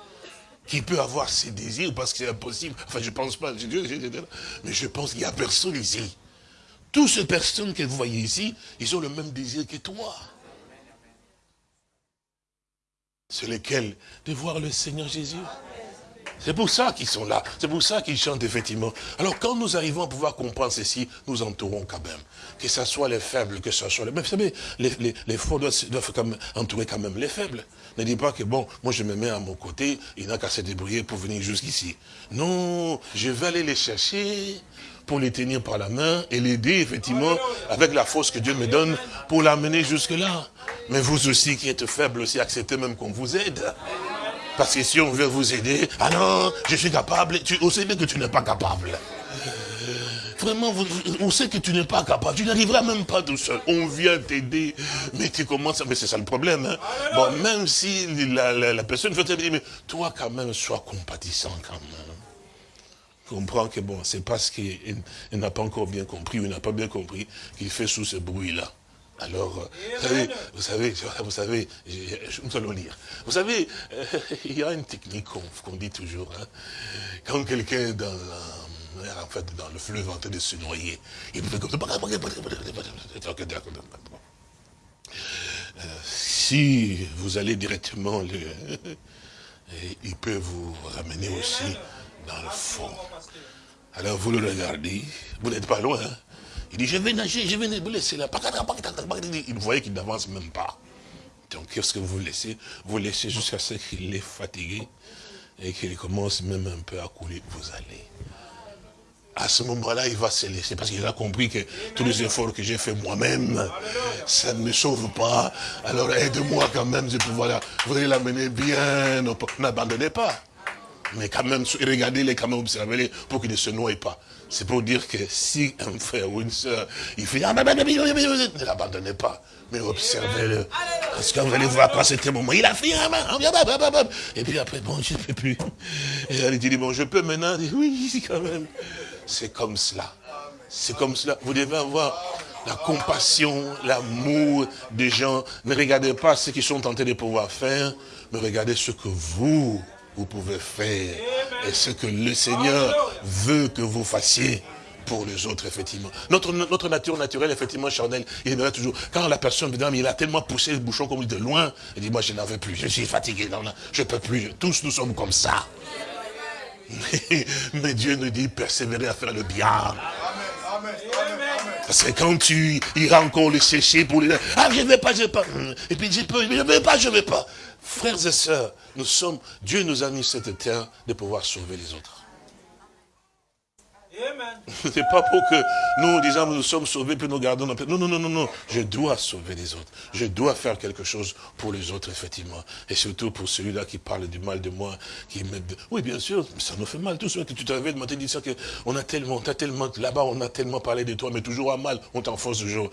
qui peut avoir ses désirs parce que c'est impossible. Enfin, je ne pense pas, mais je pense qu'il n'y a personne ici. Toutes ces personnes que vous voyez ici, ils ont le même désir que toi. C'est lequel De voir le Seigneur Jésus. C'est pour ça qu'ils sont là. C'est pour ça qu'ils chantent, effectivement. Alors, quand nous arrivons à pouvoir comprendre ceci, nous entourons quand même. Que ce soit les faibles, que ce soit les... Mais vous savez, les, les, forts doivent, entourer quand même les faibles. Ne dis pas que, bon, moi je me mets à mon côté, il n'a qu'à se débrouiller pour venir jusqu'ici. Non, je vais aller les chercher pour les tenir par la main et l'aider, effectivement, avec la force que Dieu me donne, pour l'amener jusque-là. Mais vous aussi qui êtes faible aussi, acceptez même qu'on vous aide. Parce que si on veut vous aider, ah non, je suis capable, tu, on sait bien que tu n'es pas capable. Vraiment, on sait que tu n'es pas capable. Tu n'arriveras même pas tout seul. On vient t'aider, mais tu commences... Mais c'est ça le problème. Hein. Bon, même si la, personne veut te dire, mais toi quand même, sois compatissant quand même. Comprends que bon, c'est parce qu'il n'a pas encore bien compris, ou il n'a pas bien compris qu'il fait sous ce bruit-là. Alors, euh, vous savez, vous savez, vous savez, nous allons lire. Vous savez, euh, il y a une technique qu'on dit toujours. Hein. quand quelqu'un est dans, en fait, dans le fleuve en train de se noyer, il peut comme ça. Euh, si vous allez directement, le, il peut vous ramener aussi dans le fond. Alors vous le regardez, vous n'êtes pas loin, hein. Il dit, je vais nager, je vais vous laisser là. Il voyait qu'il n'avance même pas. Donc, qu'est-ce que vous laissez? Vous laissez jusqu'à ce qu'il est fatigué et qu'il commence même un peu à couler. Vous allez. À ce moment-là, il va se laisser parce qu'il a compris que tous les efforts que j'ai fait moi-même, ça ne me sauve pas. Alors aide-moi quand même de pouvoir Vous l'amener bien. N'abandonnez pas. Mais quand même, regardez-les, quand même, observez-les pour qu'ils ne se noient pas. C'est pour dire que si un frère ou une soeur, il fait, ah, ne l'abandonnez pas, mais observez-le. Parce que vous allez voir quand c'était moment, il a fait, et puis après, bon, je ne peux plus. Et elle dit, bon, je peux maintenant, oui, quand même. C'est comme cela. C'est comme cela. Vous devez avoir la compassion, l'amour des gens. Ne regardez pas ce qu'ils sont tentés de pouvoir faire, mais regardez ce que vous, vous pouvez faire et ce que le Seigneur veut que vous fassiez pour les autres, effectivement. Notre, notre nature naturelle, effectivement, charnelle, il aimerait toujours, quand la personne, il a tellement poussé le bouchon comme de loin, il dit, moi, je n'en veux plus, je suis fatigué, non, non, je ne peux plus, tous nous sommes comme ça. Mais, Dieu nous dit, persévérer à faire le bien. Parce que quand tu iras encore le sécher pour les... Ah, je ne vais pas, je ne vais pas. Et puis, je peux, je ne vais pas, je ne vais pas. Frères et sœurs, nous sommes, Dieu nous a mis cette terre de pouvoir sauver les autres. Ce n'est pas pour que nous, disons, nous sommes sauvés, puis nous gardons notre... Non, non, non, non, non. Je dois sauver les autres. Je dois faire quelque chose pour les autres, effectivement. Et surtout pour celui-là qui parle du mal de moi, qui me... Oui, bien sûr, ça nous fait mal. Tout ce que tu t'avais demandé, dire que on a tellement, tellement, là-bas, on a tellement parlé de toi, mais toujours à mal, on t'enfonce toujours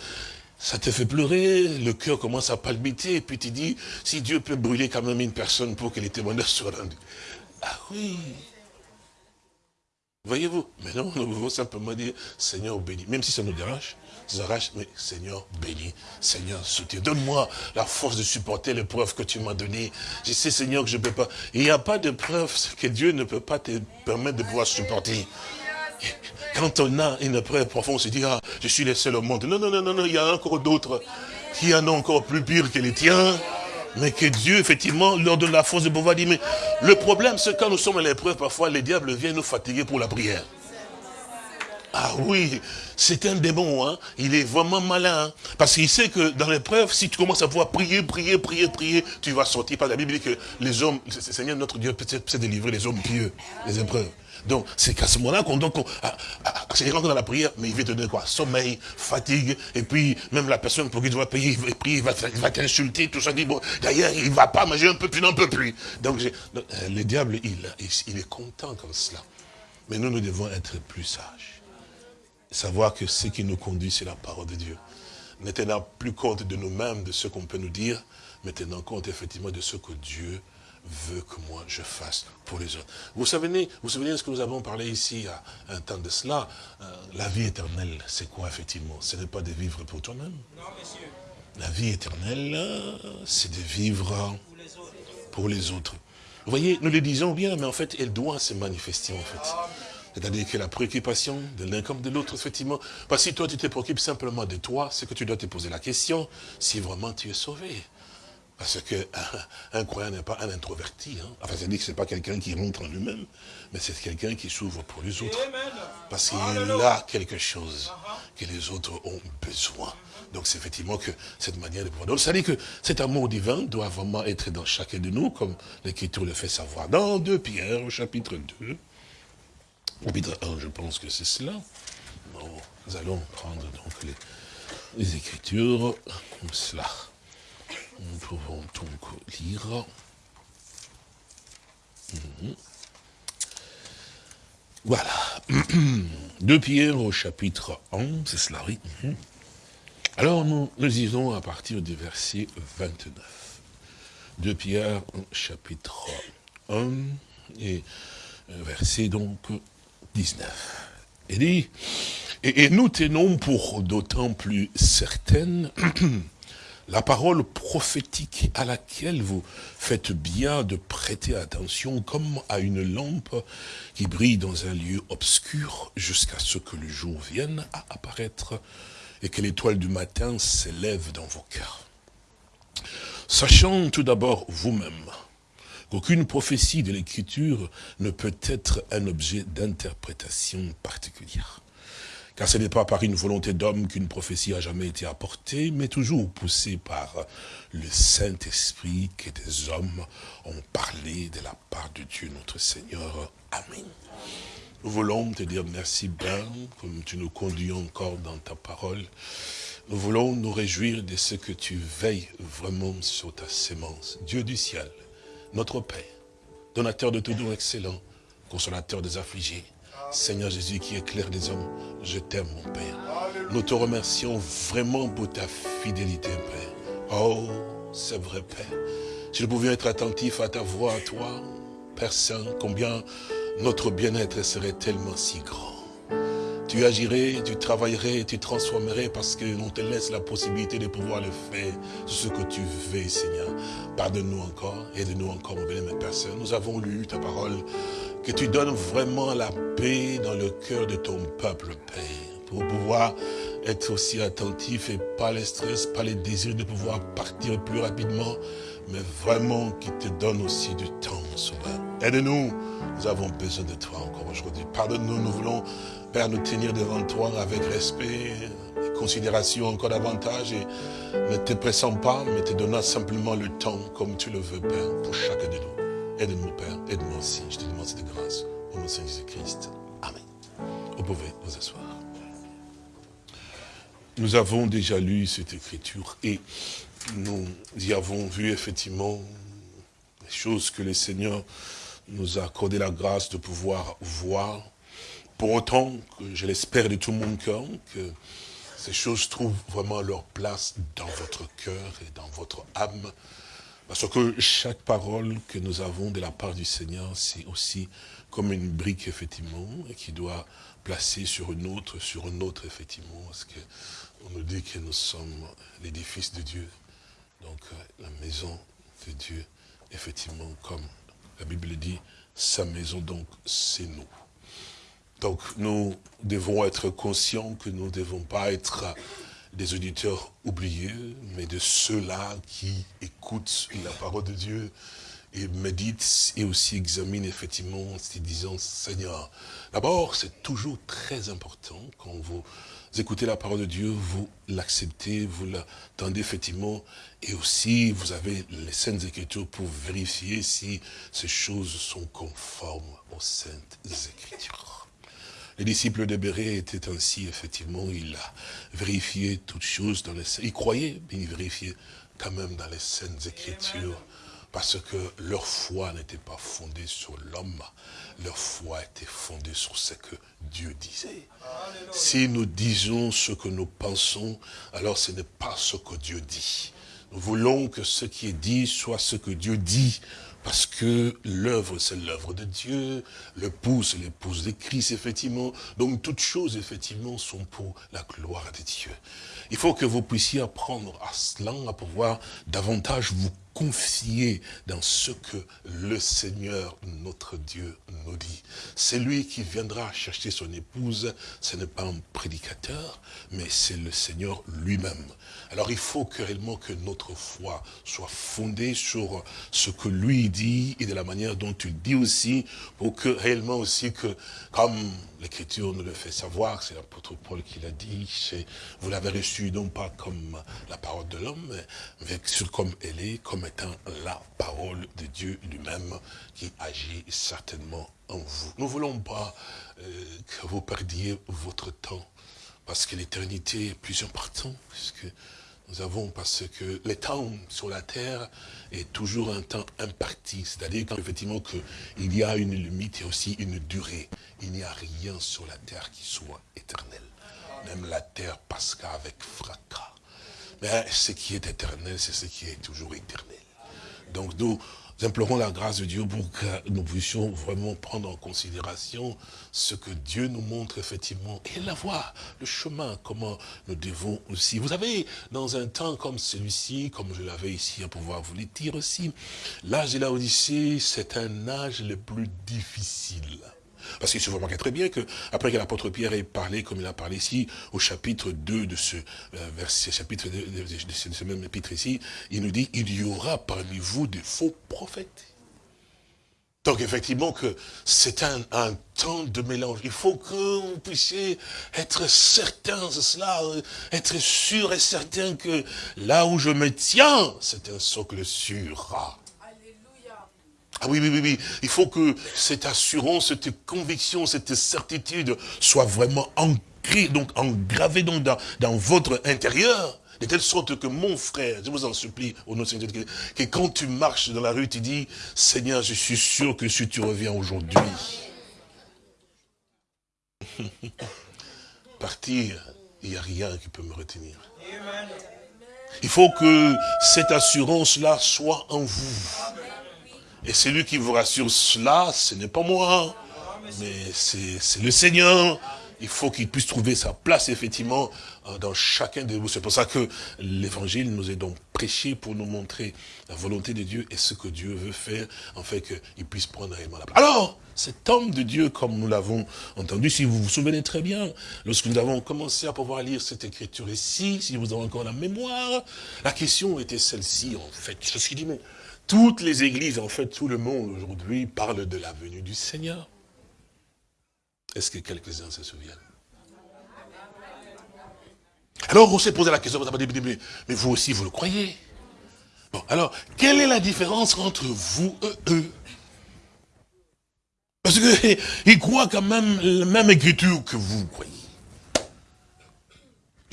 ça te fait pleurer, le cœur commence à palpiter, et puis tu dis, si Dieu peut brûler quand même une personne pour que les témoignages soient rendus. Ah oui. Voyez-vous Mais non, nous pouvons simplement dire, Seigneur, bénis. Même si ça nous dérange, ça arrache, mais Seigneur, bénis. Seigneur, soutiens. Donne-moi la force de supporter l'épreuve que tu m'as donnée. Je sais, Seigneur, que je ne peux pas. Il n'y a pas d'épreuve que Dieu ne peut pas te permettre de pouvoir supporter. Quand on a une épreuve profonde, on se dit, ah, je suis le seul au monde. Non, non, non, non, non, il y a encore d'autres qui en ont encore plus pire que les tiens. Mais que Dieu, effectivement, leur donne la force de pouvoir dire, mais le problème, c'est quand nous sommes à l'épreuve, parfois, les diables viennent nous fatiguer pour la prière. Ah oui, c'est un démon, hein. il est vraiment malin. Hein. Parce qu'il sait que dans l'épreuve, si tu commences à pouvoir prier, prier, prier, prier, tu vas sortir. Par la Bible dit que les hommes, le Seigneur notre Dieu peut, peut délivrer les hommes pieux, les épreuves. Donc, c'est qu'à ce moment-là qu'on donc, c'est rentre dans la prière, mais il va te donner quoi? Sommeil, fatigue, et puis même la personne pour qui tu vas payer, il va prier, il va t'insulter, tout ça. Dit, bon, d'ailleurs, il va pas, j'ai un peu plus, n'en peux plus. Donc, euh, le diable, il, il est content comme cela. Mais nous, nous devons être plus sages. Savoir que ce qui nous conduit, c'est la parole de Dieu. Ne tenant plus compte de nous-mêmes, de ce qu'on peut nous dire, mais tenant compte effectivement de ce que Dieu veut que moi je fasse pour les autres. Vous savez, vous savez de ce que nous avons parlé ici à un temps de cela euh, La vie éternelle, c'est quoi effectivement? Ce n'est pas de vivre pour toi-même. Non, monsieur. La vie éternelle, c'est de vivre pour les autres. Vous voyez, nous le disons bien, mais en fait, elle doit se manifester en fait. C'est-à-dire que la préoccupation de l'un comme de l'autre, effectivement. Parce que si toi, tu te préoccupes simplement de toi, c'est que tu dois te poser la question si vraiment tu es sauvé. Parce qu'un un croyant n'est pas un introverti. Hein. Enfin, c'est-à-dire que ce n'est pas quelqu'un qui rentre en lui-même, mais c'est quelqu'un qui s'ouvre pour les autres. Parce qu'il a quelque chose que les autres ont besoin. Donc c'est effectivement que cette manière de pouvoir. Donc ça dit que cet amour divin doit vraiment être dans chacun de nous, comme l'Écriture le fait savoir. Dans 2 Pierre, au chapitre 2, au chapitre 1, je pense que c'est cela. nous allons prendre donc les, les Écritures comme cela. Nous pouvons donc lire. Mhm. Voilà. De Pierre au chapitre 11, c'est cela, oui. Mhm. Alors nous, lisons à partir du verset 29. De Pierre chapitre 1 et verset donc 19. Il dit, et nous tenons pour d'autant plus certaines la parole prophétique à laquelle vous faites bien de prêter attention comme à une lampe qui brille dans un lieu obscur jusqu'à ce que le jour vienne à apparaître et que l'étoile du matin s'élève dans vos cœurs. Sachant tout d'abord vous-même qu'aucune prophétie de l'écriture ne peut être un objet d'interprétation particulière. Car ce n'est pas par une volonté d'homme qu'une prophétie a jamais été apportée, mais toujours poussée par le Saint-Esprit que des hommes ont parlé de la part de Dieu notre Seigneur. Amen. Nous voulons te dire merci Ben, comme tu nous conduis encore dans ta parole. Nous voulons nous réjouir de ce que tu veilles vraiment sur ta sémence. Dieu du ciel, notre Père, donateur de tout don excellent, consolateur des affligés, Seigneur Jésus qui éclaire les hommes, je t'aime mon Père. Nous te remercions vraiment pour ta fidélité, Père. Oh, c'est vrai, Père. Si nous pouvions être attentifs à ta voix, à toi, Père Saint, combien notre bien-être serait tellement si grand. Tu agirais, tu travaillerais, tu transformerais parce que l'on te laisse la possibilité de pouvoir le faire, ce que tu veux, Seigneur. Pardonne-nous encore, aide-nous encore, mon bien Père. Nous avons lu ta parole que tu donnes vraiment la paix dans le cœur de ton peuple, Père, pour pouvoir être aussi attentif et pas les stress, pas les désirs de pouvoir partir plus rapidement, mais vraiment qui te donne aussi du temps, Sauveur. Aide-nous, nous avons besoin de toi encore aujourd'hui. Pardonne-nous, nous voulons, Père, nous tenir devant toi avec respect et considération encore davantage et ne te pressant pas, mais te donnant simplement le temps comme tu le veux, Père, pour chacun de nous. Aide-nous, Père. Aide-moi aussi. Je te demande cette grâce. Au nom de Jésus-Christ. Amen. Vous pouvez vous asseoir. Nous avons déjà lu cette écriture et nous y avons vu effectivement les choses que le Seigneur nous a accordé la grâce de pouvoir voir. Pour autant que je l'espère de tout mon cœur, que ces choses trouvent vraiment leur place dans votre cœur et dans votre âme, Parce que chaque parole que nous avons de la part du Seigneur, c'est aussi comme une brique, effectivement, qui doit placer sur une autre, sur une autre, effectivement, parce qu'on nous dit que nous sommes l'édifice de Dieu. Donc, euh, la maison de Dieu, effectivement, comme la Bible dit, sa maison, donc, c'est nous. Donc, nous devons être conscients que nous ne devons pas être des auditeurs oubliés, mais de ceux-là qui écoutent la parole de Dieu et méditent et aussi examinent effectivement en disant, Seigneur, d'abord, c'est toujours très important quand vous écoutez la parole de Dieu, vous l'acceptez, vous l'attendez effectivement, et aussi vous avez les Saintes Écritures pour vérifier si ces choses sont conformes aux Saintes Écritures. Les disciples de Béret étaient ainsi, effectivement, il a vérifié toutes choses dans les... Il croyait, mais il quand même dans les Saintes Écritures, parce que leur foi n'était pas fondée sur l'homme, leur foi était fondée sur ce que Dieu disait. Si nous disons ce que nous pensons, alors ce n'est pas ce que Dieu dit. Nous voulons que ce qui est dit soit ce que Dieu dit, parce que l'œuvre, c'est l'œuvre de Dieu, l'épouse, c'est l'épouse de Christ, effectivement. Donc toutes choses, effectivement, sont pour la gloire de Dieu. Il faut que vous puissiez apprendre à cela, à pouvoir davantage vous confier dans ce que le Seigneur, notre Dieu, nous dit. C'est lui qui viendra chercher son épouse, ce n'est pas un prédicateur, mais c'est le Seigneur lui-même. Alors il faut que réellement que notre foi soit fondée sur ce que lui dit et de la manière dont il dit aussi, pour que réellement aussi que, comme l'Écriture nous le fait savoir, c'est l'apôtre Paul qui l'a dit, vous l'avez reçu non pas comme la parole de l'homme, mais comme elle est, comme étant la parole de Dieu lui-même qui agit certainement en vous. Nous ne voulons pas euh, que vous perdiez votre temps, parce que l'éternité est plus importante, puisque nous avons, parce que le temps sur la terre est toujours un temps imparti, c'est-à-dire qu'effectivement il y a une limite et aussi une durée. Il n'y a rien sur la terre qui soit éternel. Même la terre passera avec fracas. Mais ce qui est éternel, c'est ce qui est toujours éternel. Donc nous implorons la grâce de Dieu pour que nous puissions vraiment prendre en considération ce que Dieu nous montre effectivement et la voie, le chemin, comment nous devons aussi. Vous savez, dans un temps comme celui-ci, comme je l'avais ici à pouvoir vous le dire aussi, l'âge de la Odyssée, c'est un âge le plus difficile. Parce qu'il se voit très bien que, après que l'apôtre Pierre ait parlé, comme il a parlé ici, au chapitre 2 de ce euh, verset, chapitre de, ce même épître ici, il nous dit, il y aura parmi vous des faux prophètes. Donc effectivement que c'est un, un, temps de mélange. Il faut que vous puissiez être certain de cela, euh, être sûr et certain que là où je me tiens, c'est un socle sûr. Ah oui, oui, oui, oui. Il faut que cette assurance, cette conviction, cette certitude soit vraiment ancrée, donc engravée donc dans, dans votre intérieur. De telle sorte que mon frère, je vous en supplie, au nom de Seigneur, que quand tu marches dans la rue, tu dis, Seigneur, je suis sûr que si tu reviens aujourd'hui, partir, il n'y a rien qui peut me retenir. Il faut que cette assurance-là soit en vous. Et celui qui vous rassure cela, ce n'est pas moi, mais c'est le Seigneur. Il faut qu'il puisse trouver sa place, effectivement, euh, dans chacun de vous. C'est pour ça que l'évangile nous est donc prêché pour nous montrer la volonté de Dieu et ce que Dieu veut faire, en fait qu'il puisse prendre réellement la place. Alors, cet homme de Dieu, comme nous l'avons entendu, si vous vous souvenez très bien, lorsque nous avons commencé à pouvoir lire cette écriture ici, si vous avez encore la mémoire, la question était celle-ci, en fait. C'est ce qu'il dit, mais toutes les églises, en fait, tout le monde aujourd'hui parle de la venue du Seigneur. Est-ce que quelques-uns se souviennent? Alors on s'est posé la question, mais vous aussi vous le croyez? Bon, alors, quelle est la différence entre vous et eux? Parce qu'ils croient quand même la même écriture que vous croyez.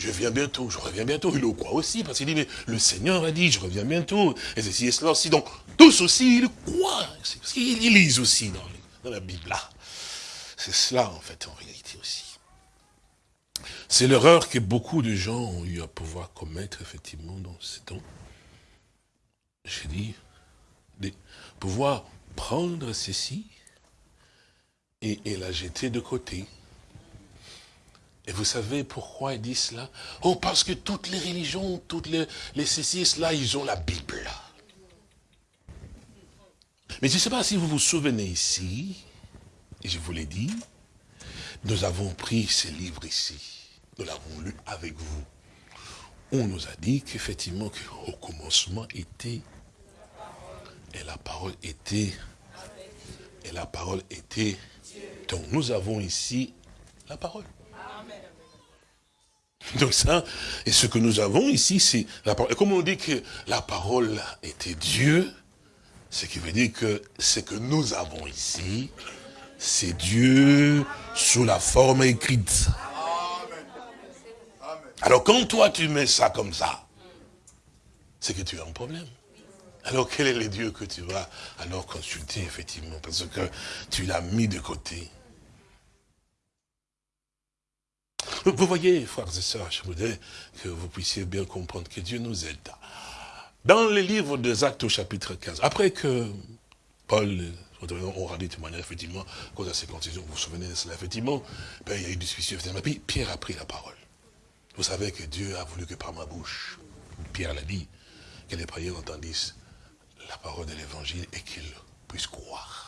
Je viens bientôt, je reviens bientôt. Il le croit aussi, parce qu'il dit, mais le Seigneur a dit, je reviens bientôt. Et ceci et cela aussi. Donc, tous aussi, ils croient. Parce qu'ils lisent aussi dans, la Bible. C'est cela, en fait, en réalité aussi. C'est l'erreur que beaucoup de gens ont eu à pouvoir commettre, effectivement, dans ce temps. j'ai dit, de pouvoir prendre ceci et, la jeter de côté. Et vous savez pourquoi il dit cela? Oh, parce que toutes les religions, toutes les, les ceci là, ils ont la Bible. Mais je ne sais pas si vous vous souvenez ici, et je vous l'ai dit, nous avons pris ce livre ici. Nous l'avons lu avec vous. On nous a dit qu'effectivement, qu'au commencement était, et la parole était, et la parole était. Donc nous avons ici la parole. Donc ça, et ce que nous avons ici, c'est la parole. Et comme on dit que la parole était Dieu, ce qui veut dire que ce que nous avons ici, c'est Dieu sous la forme écrite. Alors quand toi tu mets ça comme ça, c'est que tu as un problème. Alors quel est le Dieu que tu vas alors consulter effectivement Parce que tu l'as mis de côté. Vous voyez, frères et sœurs, je voudrais que vous puissiez bien comprendre que Dieu nous aide. Dans le livre des Actes au chapitre 15, après que Paul, on aura dit de manière, effectivement, cause à ces concisions, vous vous souvenez de cela, effectivement, ben, il y a eu suicide, effectivement, puis Pierre a pris la parole. Vous savez que Dieu a voulu que par ma bouche, Pierre l'a dit, que les prières entendissent la parole de l'évangile et qu'ils puissent croire.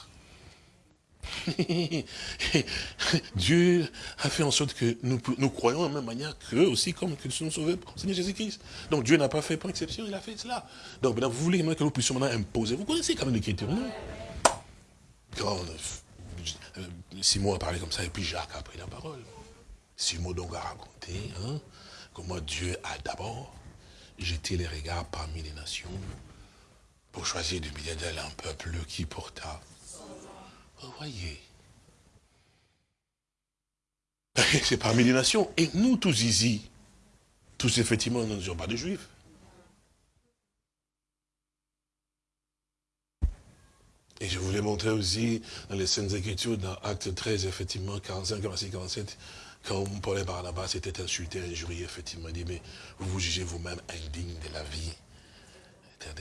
Dieu a fait en sorte que nous, nous croyons de la même manière qu'eux aussi, comme que nous sauvés pour Seigneur Jésus-Christ. Donc Dieu n'a pas fait pour exception, il a fait cela. Donc maintenant, vous voulez que nous puissions maintenant imposer. Vous connaissez quand même l'écriture, non? Quand euh, Simon a parlé comme ça, et puis Jacques a pris la parole. Simon donc a raconté hein, comment Dieu a d'abord jeté les regards parmi les nations pour choisir du milieu d'elle un peuple qui porta voyez. C'est parmi les nations. Et nous tous ici, tous effectivement, nous ne sommes pas des juifs. Et je voulais montrer aussi dans les scènes Écritures, dans Acte 13, effectivement, 45, 46, 47, quand Paul et Barnabas étaient insultés, injuriés, effectivement, il dit, mais vous vous jugez vous-même indigne de la vie.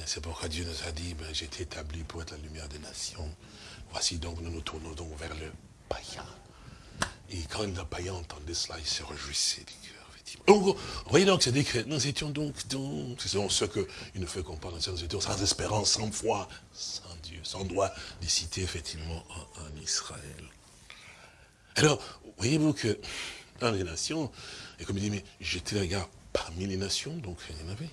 C'est pourquoi Dieu nous a dit, ben, j'étais établi pour être la lumière des nations. Voici donc, nous nous tournons donc vers le païen. Et quand le païen entendait cela, il se réjouissait du cœur. Donc, vous voyez donc, c'est que nous étions donc, c'est ce qu'il nous fait comprendre, nous étions sans espérance, sans foi, sans Dieu, sans droit de citer effectivement en, Israël. Alors, voyez-vous que dans les nations, et comme il dit, mais j'étais les gars parmi les nations, donc il y en avait.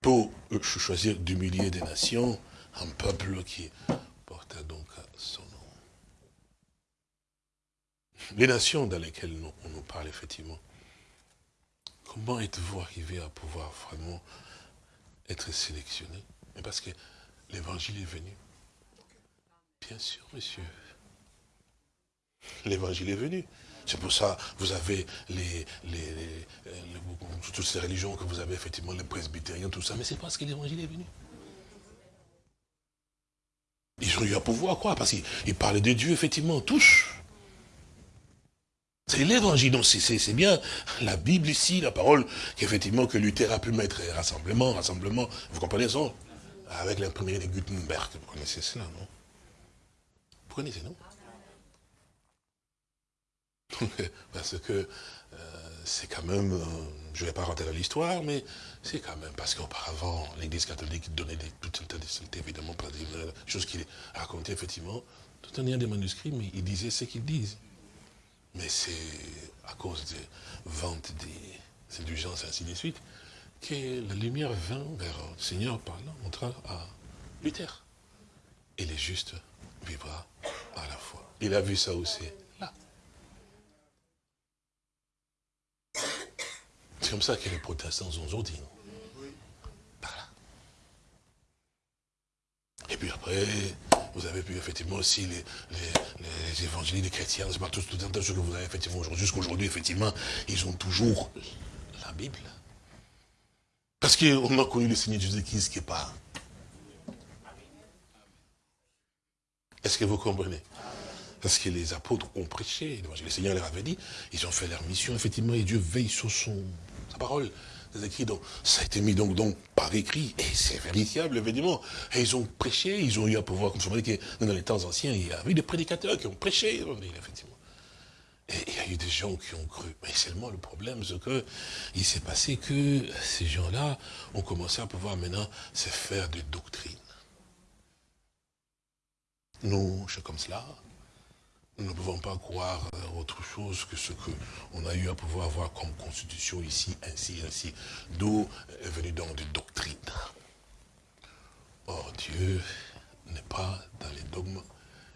Pour choisir d'humilier des nations, un peuple qui donc son nom. Les nations dans lesquelles on nous parle effectivement, comment êtes-vous arrivé à pouvoir vraiment être sélectionné parce que l'évangile est venu. Bien sûr, monsieur. L'évangile est venu. C'est pour ça vous avez les, toutes ces religions que vous avez, effectivement, les presbytériens, tout ça. Mais c'est parce que l'évangile est venu. Ils ont eu à pouvoir, quoi, parce qu'ils parlaient de Dieu, effectivement, tous. C'est l'évangile, donc c'est bien. La Bible ici, la parole qu'effectivement que Luther a pu mettre, rassemblement, rassemblement, vous comprenez ça? Avec l'imprimerie de Gutenberg, vous connaissez cela, non? Vous connaissez, non? Parce que c'est quand même, euh, je ne vais pas rentrer dans l'histoire, mais c'est quand même parce qu'auparavant, l'Église catholique donnait des, tout un tas de évidemment, des choses qu'il racontait effectivement, tout un lien des manuscrits, mais il disait ce qu'ils disent. Mais c'est à cause des ventes des indulgences ainsi de suite, que la lumière vint vers le Seigneur par là, montra à Luther. Et les justes vivra à la fois. Il a vu ça aussi. C'est comme ça que les protestants ont aujourd'hui. Voilà. Et puis après, vous avez pu effectivement aussi les, les, évangélistes, les chrétiens, pas tout, tout un tas de choses que vous avez effectivement aujourd'hui, jusqu'aujourd'hui, effectivement, ils ont toujours la Bible. Parce qu'on a connu le Seigneur Jésus-Christ qui est pas. Est-ce que vous comprenez? Parce que les apôtres ont prêché, le Seigneur leur avait dit, ils ont fait leur mission, effectivement, et Dieu veille sur son, sa parole. Écrits, donc, ça a été mis donc, donc par écrit, et c'est vérifiable, évidemment. Et ils ont prêché, ils ont eu à pouvoir, comme je vous dit, que dans les temps anciens, il y avait des prédicateurs qui ont prêché, effectivement. Et il y a eu des gens qui ont cru. Mais seulement le problème, c'est que il s'est passé que ces gens-là ont commencé à pouvoir maintenant se faire des doctrines. Nous, je comme cela, nous ne pouvons pas croire autre chose que ce qu'on a eu à pouvoir avoir comme constitution ici, ainsi, ainsi. D'où est venu donc des doctrines. Or, Dieu n'est pas dans les dogmes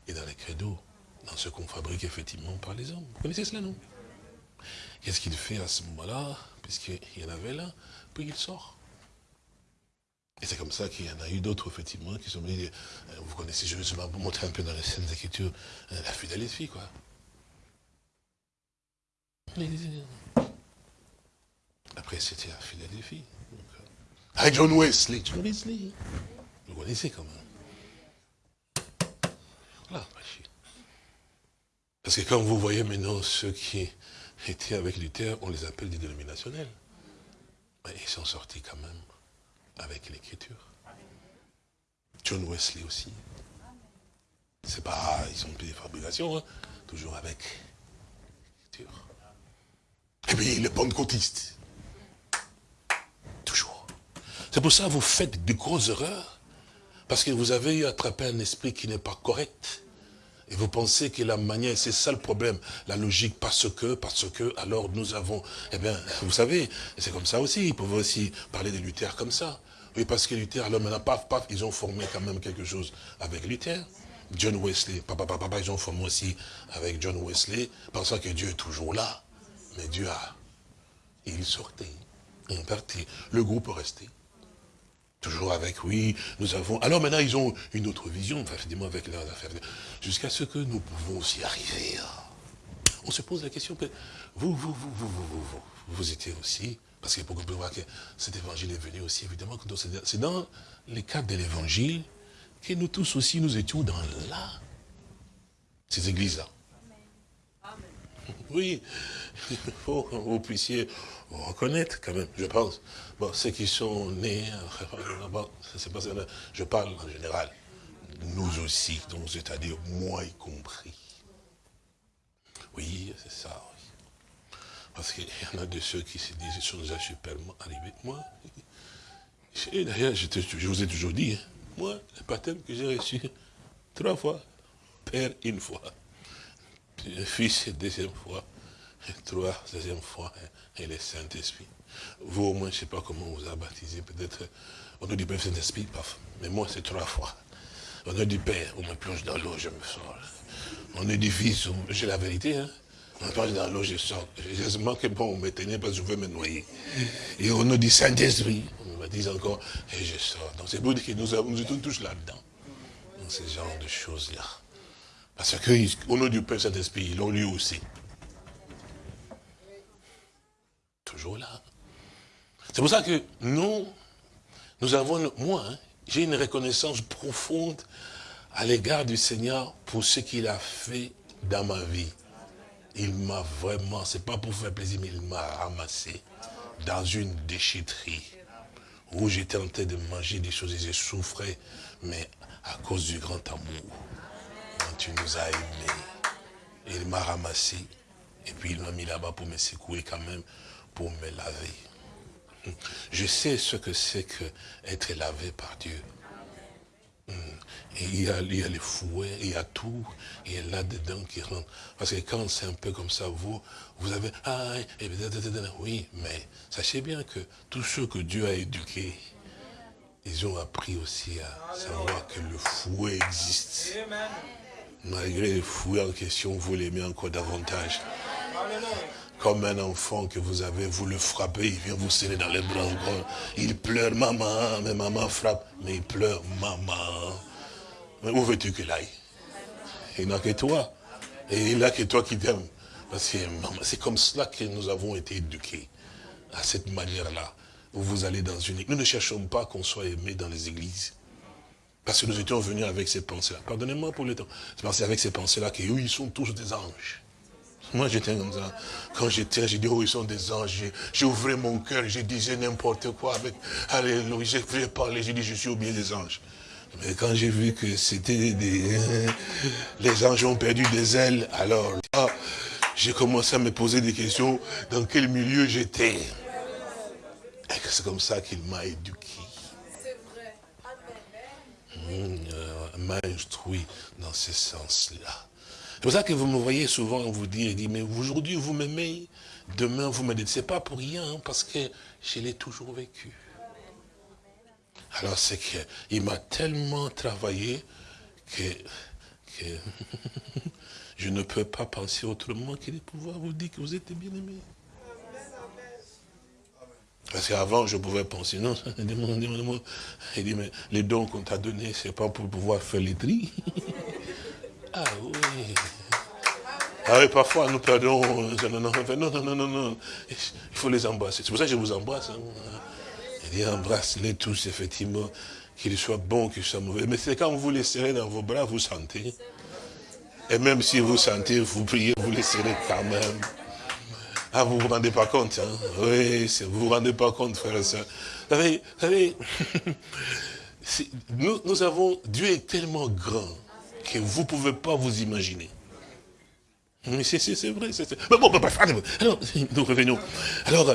et dans les credos dans ce qu'on fabrique effectivement par les hommes. Vous connaissez cela, non? Qu'est-ce qu'il fait à ce moment-là? Puisqu'il y en avait là, puis il sort. Et c'est comme ça qu'il y en a eu d'autres, effectivement, qui sont venus, euh, vous connaissez, je vais vous montrer un peu dans les scènes d'écriture, euh, la fidélité, quoi. Après, c'était la Philadelphie. Euh, avec John Wesley. John Wesley. Vous connaissez quand même. Voilà, parce que quand vous voyez maintenant ceux qui étaient avec Luther, on les appelle des dénominationnels. Mais ils sont sortis quand même avec l'écriture. John Wesley aussi. C'est pas, ils ont des fabrications, hein. toujours avec l'écriture. Et puis les pentecôtistes. Toujours. C'est pour ça que vous faites de grosses erreurs. Parce que vous avez attrapé un esprit qui n'est pas correct. Et vous pensez que la manière, c'est ça le problème, la logique, parce que, parce que, alors nous avons, eh bien, vous savez, c'est comme ça aussi, ils peuvent aussi parler de Luther comme ça. Oui, parce que Luther, alors maintenant, paf, paf, ils ont formé quand même quelque chose avec Luther. John Wesley, papa, papa, papa, ils ont formé aussi avec John Wesley, pensant que Dieu est toujours là. Mais Dieu a, il sortait, il partait, le groupe restait. Toujours avec, oui, nous avons... Alors maintenant, ils ont une autre vision, effectivement, avec leurs affaires. Jusqu'à ce que nous pouvons aussi arriver On se pose la question, vous, vous, vous, vous, vous, vous, vous, étiez aussi... Parce que pour que vous voir que cet évangile est venu aussi, évidemment, c'est dans les cadres de l'évangile que nous tous aussi, nous étions dans là. Ces églises-là. Oui, il faut que vous puissiez reconnaître quand même, je pense. Bon, ceux qui sont nés, c'est pas je parle en général. Nous aussi, donc c'est-à-dire moi y compris. Oui, c'est ça, Parce qu'il y en a de ceux qui se disent, ils sont déjà superment arrivés. Moi, d'ailleurs, je, vous ai toujours dit, hein, moi, le baptême que j'ai reçu, trois fois, Père une fois, Fils deuxième fois, trois, deuxième fois, hein, et le Saint-Esprit. Vous, au moins, je ne sais pas comment on vous a baptisé. Peut-être, on a du Père Saint-Esprit, paf. Mais moi, c'est trois fois. On a du Père, on me plonge dans l'eau, je me sors. On est du Fils, j'ai la vérité, hein. On plonge dans l'eau, je sors. Heureusement que bon, on me tenait parce que je veux me noyer. Et on a du Saint-Esprit, on me baptise encore, et je sors. Donc c'est pour dire que nous, sommes tous là-dedans. Dans ce genre de choses-là. Parce qu'on a du Père Saint-Esprit, ils l'ont lu aussi. Toujours là. C'est pour ça que nous, nous avons, moi, hein, j'ai une reconnaissance profonde à l'égard du Seigneur pour ce qu'il a fait dans ma vie. Il m'a vraiment, c'est pas pour faire plaisir, mais il m'a ramassé dans une déchetterie où j'étais en train de manger des choses et je souffrais, mais à cause du grand amour, quand tu nous as aimés, il m'a ramassé et puis il m'a mis là-bas pour me secouer quand même, pour me laver. Je sais ce que c'est que être lavé par Dieu. Et il y, a, il y a les fouets, il y a tout, il y a là-dedans qui rentre. Parce que quand c'est un peu comme ça, vous, vous avez, ah, et, oui, mais sachez bien que tous ceux que Dieu a éduqués, ils ont appris aussi à savoir que le fouet existe. Malgré le fouet en question, vous l'aimez encore davantage. Comme un enfant que vous avez, vous le frappez, il vient vous serrer dans les bras. Il pleure, maman, mais maman frappe. Mais il pleure, maman. Mais où veux-tu qu'il aille? Il n'a que toi. Et il n'a que toi qui t'aime. Parce que c'est comme cela que nous avons été éduqués. À cette manière-là. Où vous allez dans une. Nous ne cherchons pas qu'on soit aimé dans les églises. Parce que nous étions venus avec ces pensées-là. Pardonnez-moi pour le temps. C'est parce avec ces pensées-là qu'eux, ils sont tous des anges. Moi, j'étais comme ça. Quand j'étais, j'ai dit, oh, ils sont des anges. J'ai ouvert mon cœur, je disais n'importe quoi avec, alléluia, j'ai parlé, j'ai dit, je suis au bien des anges. Mais quand j'ai vu que c'était des, les anges ont perdu des ailes, alors, j'ai commencé à me poser des questions, dans quel milieu j'étais? Et c'est comme ça qu'il m'a éduqué. C'est vrai. Mmh, euh, m'a instruit dans ce sens-là. C'est pour ça que vous me voyez souvent vous dire, mais aujourd'hui vous m'aimez, demain vous me dites, c'est pas pour rien, hein, parce que je l'ai toujours vécu. Alors c'est qu'il m'a tellement travaillé que, je ne peux pas penser autrement que de pouvoir vous dire que vous êtes bien aimé. Parce qu'avant, je pouvais penser, non, il dit, mais les dons qu'on t'a donnés, c'est pas pour pouvoir faire les tris. Ah oui. Ah oui, parfois nous perdons. Non, non, non, non, non. Il faut les embrasser. C'est pour ça que je vous embrasse. Hein. Il dit embrasse-les tous, effectivement, qu'ils soient bons, qu'ils soient mauvais. Mais c'est quand vous les serrez dans vos bras, vous sentez. Et même si vous sentez, vous priez, vous les serrez quand même. Ah, vous ne vous rendez pas compte, hein? Oui, vous ne vous rendez pas compte, frère et soeur. Vous savez, vous savez nous, nous avons, Dieu est tellement grand que vous ne pouvez pas vous imaginer. Mais c'est vrai, c'est Mais bon, alors, nous revenons. Alors,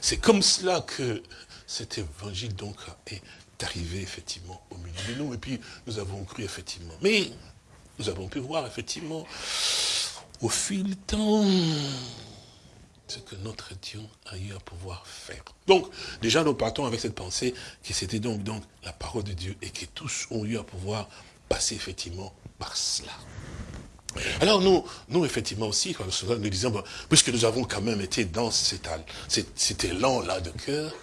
c'est comme cela que cet évangile donc est arrivé effectivement au milieu de nous. Et puis, nous avons cru effectivement. Mais, nous avons pu voir effectivement, au fil du temps, ce que notre Dieu a eu à pouvoir faire. Donc, déjà, nous partons avec cette pensée que c'était donc, donc la parole de Dieu et que tous ont eu à pouvoir passer effectivement par cela. Alors nous, nous effectivement aussi, nous disons, puisque nous avons quand même été dans cet, élan-là de cœur,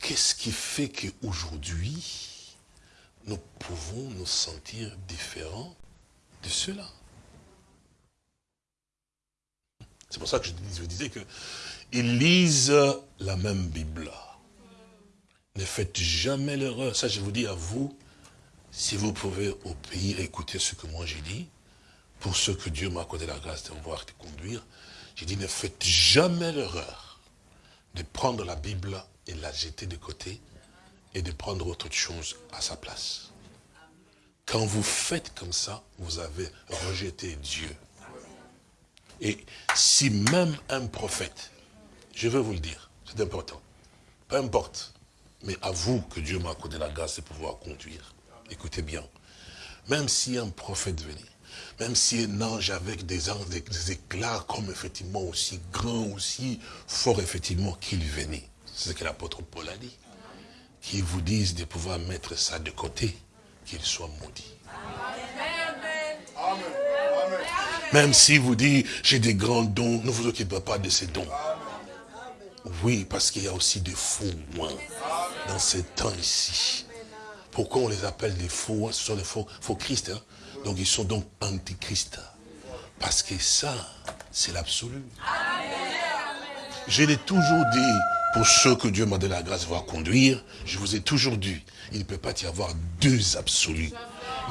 qu'est-ce qui fait qu'aujourd'hui, nous pouvons nous sentir différents de cela? C'est pour ça que je, disais que ils lisent la même Bible. Ne faites jamais l'erreur. Ça, je vous dis à vous, si vous pouvez au pays écouter ce que moi j'ai dit, pour ceux que Dieu m'a accordé la grâce de voir de conduire, j'ai dit ne faites jamais l'erreur de prendre la Bible et la jeter de côté et de prendre autre chose à sa place. Quand vous faites comme ça, vous avez rejeté Dieu. Et si même un prophète, je veux vous le dire, c'est important, peu importe, mais à vous que Dieu m'a accordé la grâce de pouvoir conduire, écoutez bien, même si un prophète venait, même si un ange avec des, anges, des, éclats comme effectivement aussi grand, aussi fort effectivement qu'il venait, c'est ce que l'apôtre Paul a dit, qu'il vous dise de pouvoir mettre ça de côté, qu'il soit maudit. Même si vous dites, j'ai des grands dons, ne vous occupez pas de ces dons. Oui, parce qu'il y a aussi des faux moins dans ces temps ici. Pourquoi on les appelle des faux Ce sont des faux, faux Christ. Hein? Donc ils sont donc antichrist. Parce que ça, c'est l'absolu. Je l'ai toujours dit, pour ceux que Dieu m'a donné la grâce de voir conduire, je vous ai toujours dit, il ne peut pas y avoir deux absolus.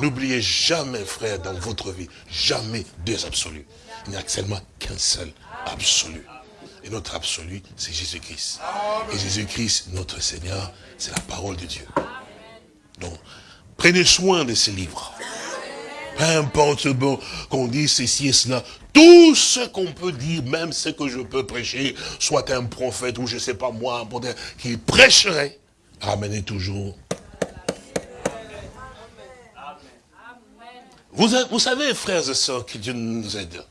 N'oubliez jamais, frère, dans votre vie, jamais deux absolus. Il n'y a seulement qu'un seul absolu. Et notre absolu, c'est Jésus-Christ. Et Jésus-Christ, notre Seigneur, c'est la parole de Dieu. Donc, prenez soin de ces livres. Peu importe bon, qu'on dise ceci et cela, tout ce qu'on peut dire, même ce que je peux prêcher, soit un prophète ou je ne sais pas moi, qui prêcherait, ramenez toujours. Vous, vous savez, frères et sœurs, que Dieu nous aide.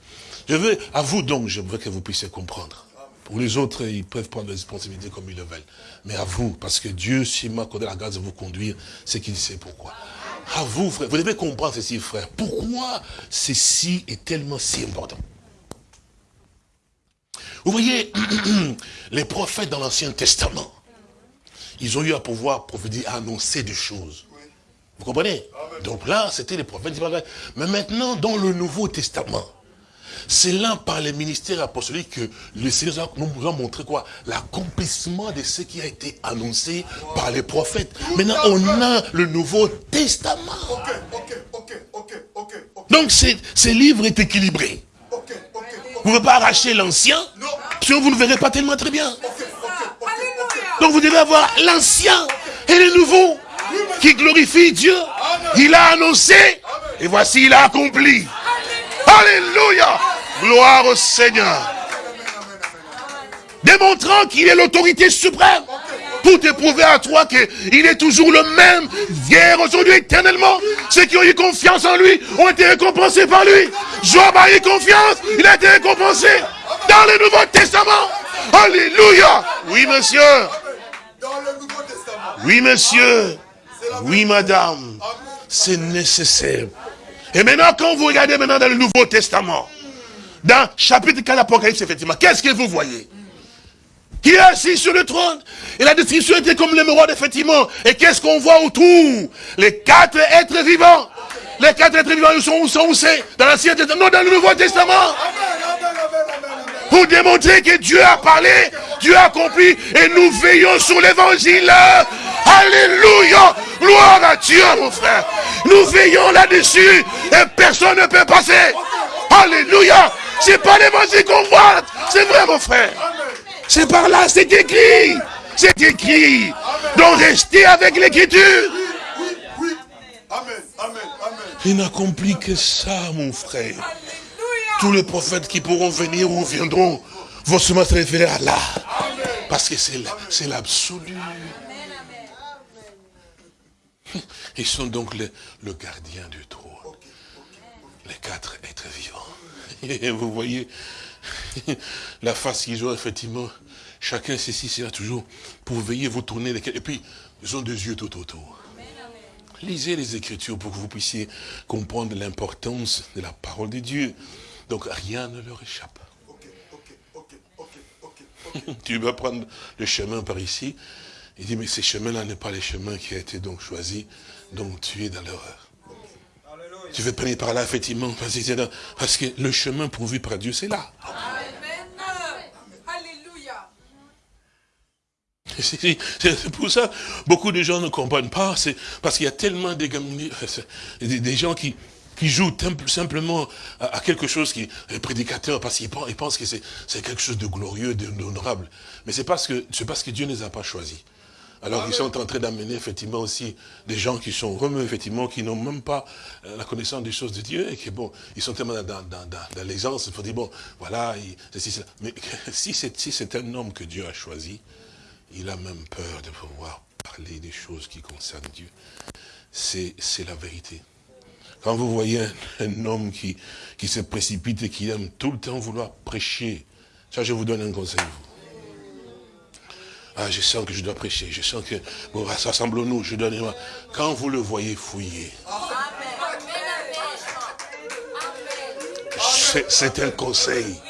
Je veux, à vous donc, je veux que vous puissiez comprendre. Pour les autres, ils peuvent prendre des responsabilités comme ils le veulent. Mais à vous, parce que Dieu, s'il m'a accordé la grâce de vous conduire, c'est qu'il sait pourquoi. À vous, frère, vous devez comprendre ceci, frère. Pourquoi ceci est tellement si important? Vous voyez, les prophètes dans l'Ancien Testament, ils ont eu à pouvoir prophétiser, annoncer des choses. Vous comprenez? Donc là, c'était les prophètes. Mais maintenant, dans le Nouveau Testament, c'est là, par les ministères apostoliques, que le Seigneur nous a montré quoi? L'accomplissement de ce qui a été annoncé par les prophètes. Maintenant, on a le Nouveau Testament. Donc, ce livre est équilibré. Vous ne pouvez pas arracher l'ancien, sinon vous ne verrez pas tellement très bien. Donc vous devez avoir l'ancien et le nouveau qui glorifie Dieu. Il a annoncé et voici il a accompli. Alléluia. Gloire au Seigneur. Démontrant qu'il est l'autorité suprême pour te prouver à toi qu'il est toujours le même, hier, aujourd'hui, éternellement. Ceux qui ont eu confiance en lui ont été récompensés par lui. Job a eu confiance, il a été récompensé dans le Nouveau Testament. Alléluia. Oui, monsieur. Oui, monsieur. Oui, madame. C'est nécessaire. Et maintenant, quand vous regardez maintenant dans le Nouveau Testament, dans chapitre 4 l'Apocalypse, effectivement, qu'est-ce que vous voyez? Qui est assis sur le trône? Et la description était comme l'émeraude, effectivement. Et qu'est-ce qu'on voit autour? Les quatre êtres vivants. Les quatre êtres vivants, ils sont où? Sont c'est Dans l'Ancien Testament? Non, dans le Nouveau Testament. Pour démontrer que Dieu a parlé, Dieu a accompli, et nous veillons sur l'évangile. Alléluia Gloire à Dieu, mon frère. Nous veillons là-dessus, et personne ne peut passer. Alléluia C'est pas l'évangile qu'on voit, c'est vrai, mon frère. C'est par là, c'est écrit. C'est écrit. Donc restez avec l'écriture. Il n'accomplit que ça, mon frère. Tous les prophètes qui pourront venir ou viendront vont se référer à là. Parce que c'est l'absolu. Ils sont donc le, le gardien du trône. Les quatre êtres vivants. Et vous voyez, la face qu'ils ont, effectivement, chacun ceci sera toujours pour veiller, vous tourner lesquels. Et puis, ils ont des yeux tout autour. Lisez les Écritures pour que vous puissiez comprendre l'importance de la parole de Dieu. Donc, rien ne leur échappe. tu vas prendre le chemin par ici. Il dit, mais ces chemins-là n'est pas les chemins qui a été donc choisi. Donc, tu es dans l'erreur. Tu veux prendre par là, effectivement, parce que le chemin pourvu par Dieu, c'est là. C'est pour ça, beaucoup de gens ne comprennent pas, c'est parce qu'il y a tellement des, des gens qui, qui jouent simplement à, quelque chose qui est prédicateur, parce qu'ils pensent, que c'est quelque chose de glorieux, d'honorable. Mais c'est parce que c'est parce que Dieu ne les a pas choisis. Alors ils sont en train d'amener effectivement aussi des gens qui sont remue, effectivement, qui n'ont même pas euh, la connaissance des choses de Dieu, et qui, bon, ils sont tellement dans, dans, dans, l'aisance, il faut dire, bon, voilà, mais si c'est un homme que Dieu a choisi, il a même peur de pouvoir parler des choses qui concernent Dieu. C'est la vérité. Quand vous voyez un, homme qui, qui se précipite et qui aime tout le temps vouloir prêcher, ça je vous donne un conseil. Ah, je sens que je dois prêcher, je sens que, bon, rassemblons-nous, je donne, quand vous le voyez fouiller, c'est un conseil,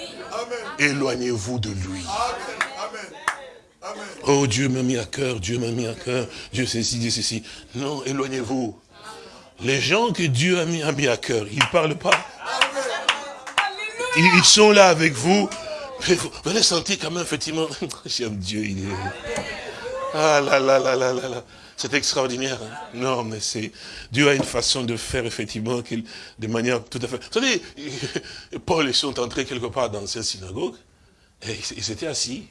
éloignez-vous de lui. Oh, Dieu m'a mis à cœur, Dieu m'a mis à cœur, Dieu ceci, Dieu ceci. Non, éloignez-vous. Les gens que Dieu a mis, mis à cœur, ils ne parlent pas. Ils, sont là avec vous. Vous, allez sentir quand même, effectivement, j'aime Dieu, il est... Ah là là là là là là. C'est extraordinaire. Hein. Non, mais c'est... Dieu a une façon de faire, effectivement, de manière tout à fait... Vous savez, Paul, ils sont entrés quelque part dans cette synagogue, et ils étaient assis.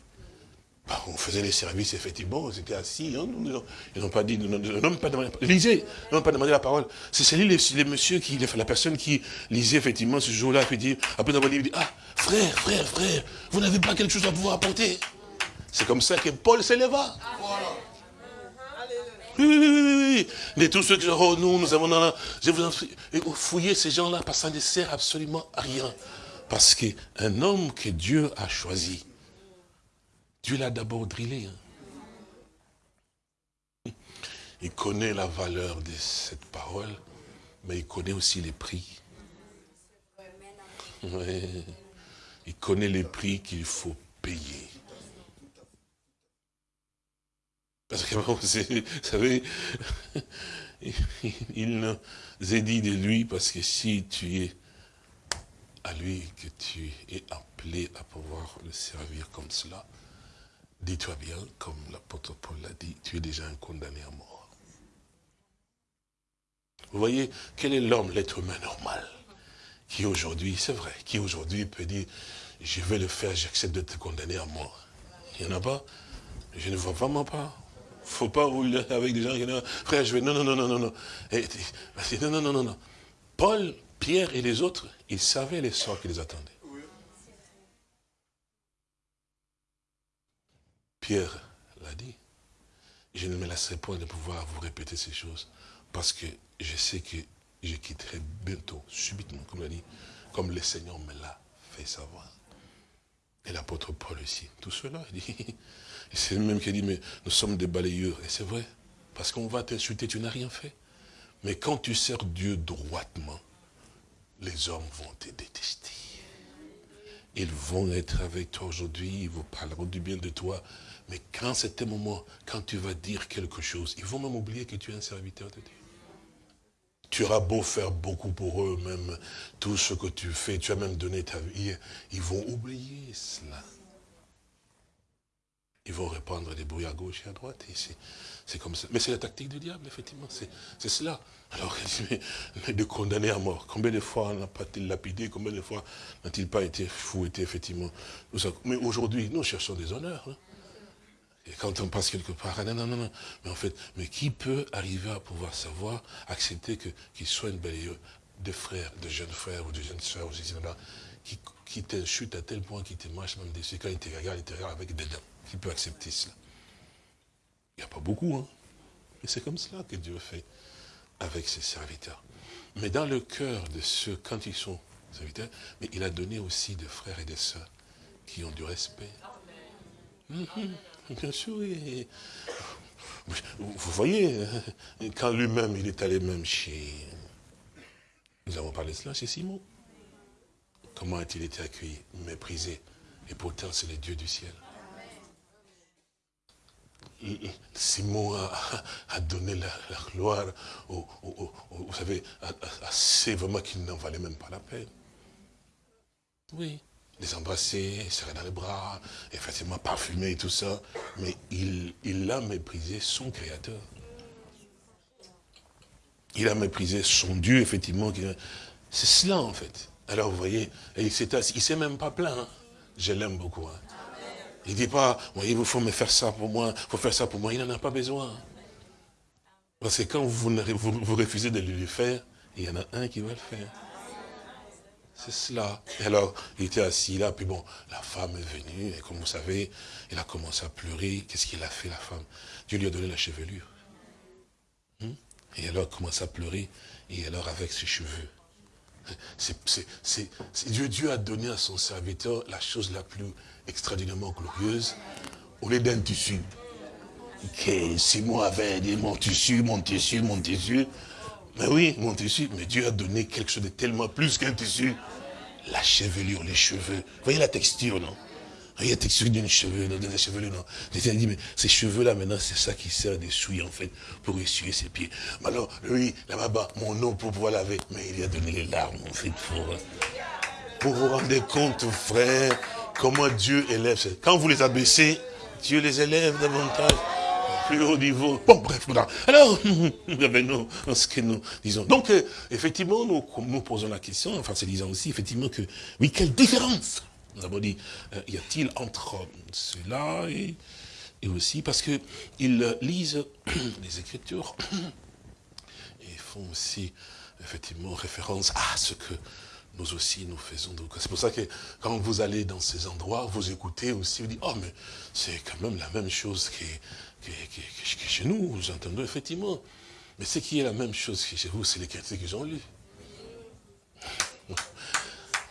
Bah, on faisait les services, effectivement, ils étaient assis, hein, ils n'ont pas dit, n'ont pas demandé, lisez, ils n'ont pas demandé la parole. C'est lui, les, monsieur, qui, la personne qui lisait, effectivement, ce jour-là, puis dit, après avoir dit, ah, frère, frère, frère, vous n'avez pas quelque chose à pouvoir apporter. C'est comme ça que Paul s'éleva. Oui, oui, oui, oui. Mais tous ceux qui oh, nous, nous avons, je vous en fouillez ces gens-là, parce que ça ne sert absolument à rien. Parce qu'un homme que Dieu a choisi, Dieu l'a d'abord drillé. Hein. Il connaît la valeur de cette parole, mais il connaît aussi les prix. Il connaît les prix qu'il faut payer. Parce que vous savez, il nous a dit de lui, parce que si tu es à lui que tu es appelé à pouvoir le servir comme cela, Dis-toi bien, comme l'apôtre Paul l'a dit, tu es déjà un condamné à mort. Vous voyez, quel est l'homme, l'être humain normal, Qui aujourd'hui, c'est vrai, qui aujourd'hui peut dire, je vais le faire, j'accepte de te condamner à mort. Il n'y en a pas? Je ne vois vraiment pas. faut pas rouler avec des gens qui disent, frère, je vais, non, non, non, non, non, non. non, non, non, non, non. Paul, Pierre et les autres, ils savaient les sorts qui les attendaient. Pierre l'a dit. Je ne me laisserai pas de pouvoir vous répéter ces choses, parce que je sais que je quitterai bientôt, subitement, comme l'a dit, comme le Seigneur me l'a fait savoir. Et l'apôtre Paul aussi. Tout cela, il dit, c'est même qui dit, mais nous sommes des balayeurs. Et c'est vrai, parce qu'on va t'insulter, tu n'as rien fait. Mais quand tu sers Dieu droitement, les hommes vont te détester. Ils vont être avec toi aujourd'hui, ils vous parleront du bien de toi. Mais quand c'est un moment, quand tu vas dire quelque chose, ils vont même oublier que tu es un serviteur de Dieu. Tu auras beau faire beaucoup pour eux, même tout ce que tu fais, tu as même donné ta vie, ils vont oublier cela. Ils vont répandre des bruits à gauche et à droite. C'est comme ça. Mais c'est la tactique du diable, effectivement. C'est cela. Alors, mais, de condamner à mort. Combien de fois n'a pas été lapidé Combien de fois n'a-t-il pas été fouetté, effectivement? Mais aujourd'hui, nous cherchons des honneurs. Hein. Et quand on passe quelque part, ah, non, non, non, non. Mais en fait, mais qui peut arriver à pouvoir savoir, accepter qu'il soit une belle de frères, de jeunes frères ou de jeunes soeurs, qui, qui t'inchute à tel point qu'il te marche même dessus, quand il te regarde, il te regarde avec des dents. Qui peut accepter cela? Il n'y a pas beaucoup, hein. Mais c'est comme cela que Dieu fait avec ses serviteurs. Mais dans le cœur de ceux, quand ils sont serviteurs, mais il a donné aussi des frères et des sœurs qui ont du respect. Bien sûr, vous voyez, quand lui-même, il est allé même chez... Nous avons parlé de cela chez Simon. Comment a-t-il été accueilli, méprisé Et pourtant, c'est le Dieu du ciel. Simon a, donné la, gloire, vous savez, assez vraiment qu'il n'en valait même pas la peine. Oui les embrasser, serrer dans les bras, effectivement parfumer et tout ça. Mais il, il a méprisé son Créateur. Il a méprisé son Dieu, effectivement. C'est cela, en fait. Alors, vous voyez, il ne s'est même pas plaint. Hein. Je l'aime beaucoup. Hein. Il ne dit pas, voyez, il faut me faire ça pour moi, il faut faire ça pour moi. Il n'en a pas besoin. Parce que quand vous, refusez de lui faire, il y en a un qui va le faire. C'est cela. Et alors, il était assis là, puis bon, la femme est venue, et comme vous savez, il a commencé à pleurer. Qu'est-ce qu'il a fait, la femme? Dieu lui a donné la chevelure. Hmm? Et alors, il commence à pleurer, et alors avec ses cheveux. C'est Dieu, Dieu a donné à son serviteur la chose la plus extraordinairement glorieuse, au lieu d'un tissu. Que Simon avait dit mon tissu, mon tissu, mon tissu. Mais oui, mon tissu, mais Dieu a donné quelque chose de tellement plus qu'un tissu. La chevelure, les cheveux. Vous voyez la texture, non? Vous voyez la texture d'une cheveux, d'une chevelure, non? Dit, mais ces cheveux-là, maintenant, c'est ça qui sert d'essuie, en fait, pour essuyer ses pieds. Mais alors, lui, là-bas, mon eau pour pouvoir laver, mais il a donné les larmes, en fait, pour, pour vous rendre compte, frère, comment Dieu élève. Quand vous les abaissez, Dieu les élève davantage plus haut niveau. Bon, bref, alors, revenons à ce que nous disons. Donc, euh, effectivement, nous, nous posons la question, enfin, c'est disant aussi, effectivement, que, oui, quelle différence, nous avons dit, euh, y a-t-il entre cela et, et aussi, parce qu'ils lisent les Écritures, et font aussi, effectivement, référence à ce que nous aussi nous faisons. C'est pour ça que quand vous allez dans ces endroits, vous écoutez aussi, vous dites, oh mais c'est quand même la même chose qui que, chez nous, nous entendons effectivement. Mais ce qui est la même chose que chez vous, c'est les chrétiens qu'ils ont lu.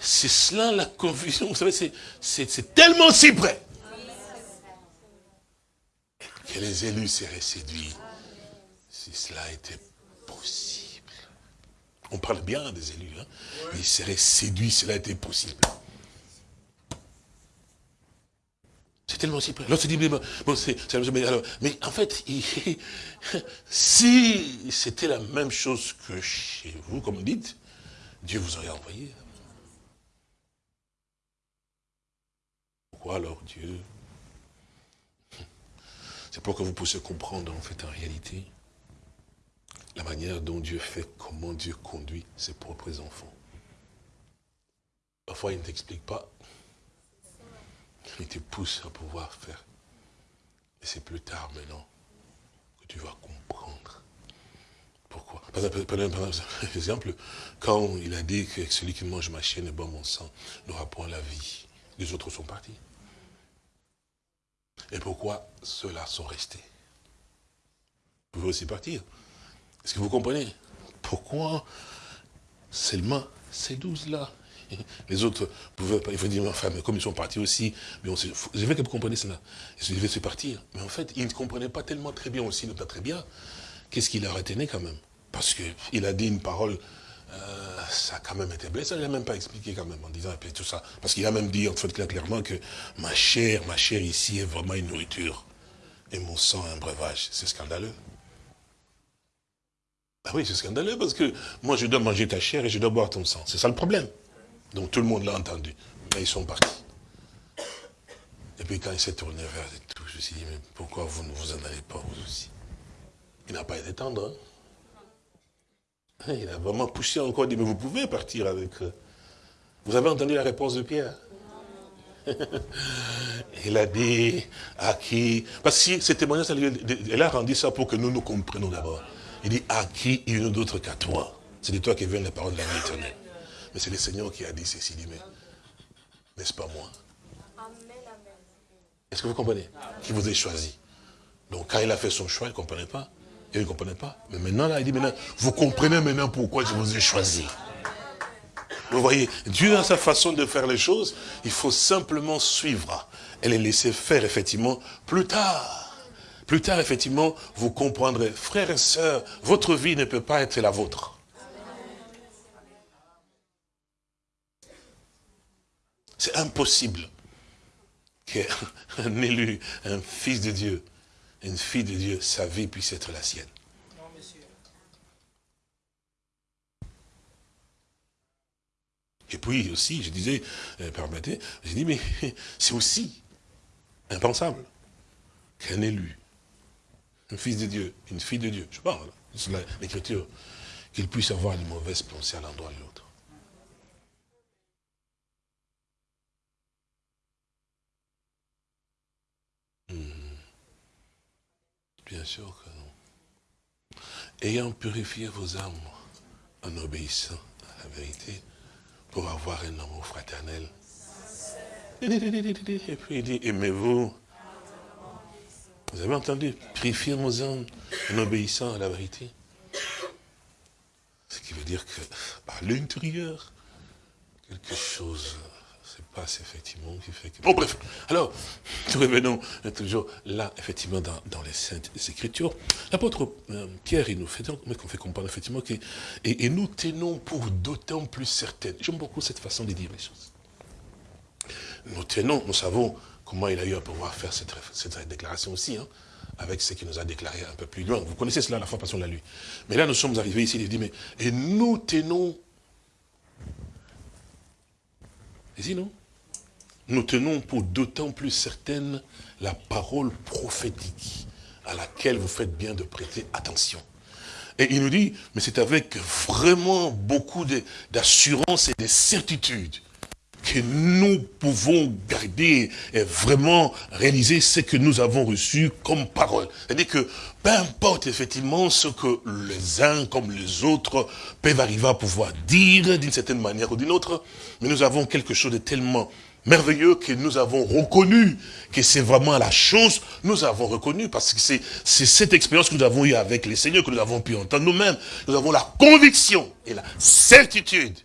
C'est cela la confusion. Vous savez, c'est tellement si près que les élus seraient séduits. Si cela était possible. On parle bien des élus. Hein? Ils seraient séduits, cela était possible. C'est tellement si près. L'autre dit, mais, bon, mais, alors, mais en fait, si c'était la même chose que chez vous, comme dites, Dieu vous aurait envoyé. Pourquoi alors Dieu? C'est pour que vous puissiez comprendre en fait en réalité la manière dont Dieu fait, comment Dieu conduit ses propres enfants. Parfois, il ne t'explique pas. Il te pousse à pouvoir faire. Et c'est plus tard maintenant que tu vas comprendre. Pourquoi Par exemple, quand il a dit que celui qui mange ma chaîne et boit mon sang n'aura point la vie, les autres sont partis. Et pourquoi ceux-là sont restés? Vous pouvez aussi partir. Est-ce que vous comprenez? Pourquoi seulement ces douze-là? les autres pouvaient pas, il faut dire, enfin, mais comme ils sont partis aussi, mais on je veux que vous compreniez cela. Ils devaient se partir. Mais en fait, ils ne comprenaient pas tellement très bien aussi, pas très bien, qu'est-ce qu'il leur retenait quand même. Parce qu'il a dit une parole, euh, ça a quand même été blessé, il n'a même pas expliqué quand même en disant, et puis tout ça. Parce qu'il a même dit, en fait, clairement que ma chair, ma chair ici est vraiment une nourriture. Et mon sang un breuvage. C'est scandaleux. Ah oui, c'est scandaleux parce que moi je dois manger ta chair et je dois boire ton sang. C'est ça le problème. Donc tout le monde l'a entendu. Mais ils sont partis. Et puis quand il s'est tourné vers tout, je me suis dit, mais pourquoi vous ne vous en allez pas vous aussi? Il n'a pas été tendre. Hein? Il a vraiment poussé encore, dit, mais vous pouvez partir avec eux. Vous avez entendu la réponse de Pierre? Il a dit à qui? Parce que ce témoignage, elle a rendu ça pour que nous nous comprenions d'abord. Il dit à qui il y a d'autre qu'à toi C'est de toi qui viennent les paroles de la vie éternelle. Mais c'est le Seigneur qui a dit ceci, dit, mais n'est-ce pas moi? Est-ce que vous comprenez? Qui vous a choisi. Donc quand il a fait son choix, il ne comprenait pas. Il ne comprenait pas. Mais maintenant, là, il dit, maintenant, vous comprenez maintenant pourquoi je vous ai choisi. Vous voyez, Dieu a sa façon de faire les choses, il faut simplement suivre et les laisser faire, effectivement, plus tard. Plus tard, effectivement, vous comprendrez. Frères et sœurs, votre vie ne peut pas être la vôtre. C'est impossible qu'un élu, un fils de Dieu, une fille de Dieu, sa vie puisse être la sienne. Et puis aussi, je disais, euh, permettez, j'ai dit, mais c'est aussi impensable qu'un élu, un fils de Dieu, une fille de Dieu, je parle, c'est l'écriture, qu'il puisse avoir une mauvaise pensée à l'endroit de l'autre. Bien sûr que non. Ayant purifié vos âmes en obéissant à la vérité, pour avoir un amour fraternel. Et puis il dit, aimez-vous. Vous avez entendu? Purifier vos âmes en obéissant à la vérité. Ce qui veut dire que à l'intérieur, quelque chose passe effectivement qui fait que... Bon bref, alors, nous revenons toujours là, effectivement, dans, les Saintes Écritures. L'apôtre euh, Pierre, il nous fait, donc, qu'on fait comprendre effectivement que... Et, nous tenons pour d'autant plus certaines. J'aime beaucoup cette façon de dire les choses. Nous tenons, nous savons comment il a eu à pouvoir faire cette, cette déclaration aussi, hein, avec ce qu'il nous a déclaré un peu plus loin. Vous connaissez cela, la fois passée, on l'a lu. Mais là, nous sommes arrivés ici, il dit, mais, et nous tenons... Ici, non nous tenons pour d'autant plus certaine la parole prophétique à laquelle vous faites bien de prêter attention. Et il nous dit, mais c'est avec vraiment beaucoup d'assurance et de certitude que nous pouvons garder et vraiment réaliser ce que nous avons reçu comme parole. C'est-à-dire que peu importe effectivement ce que les uns comme les autres peuvent arriver à pouvoir dire d'une certaine manière ou d'une autre, mais nous avons quelque chose de tellement merveilleux que nous avons reconnu que c'est vraiment la chose, nous avons reconnu, parce que c'est cette expérience que nous avons eue avec les seigneurs, que nous avons pu entendre nous-mêmes. Nous avons la conviction et la certitude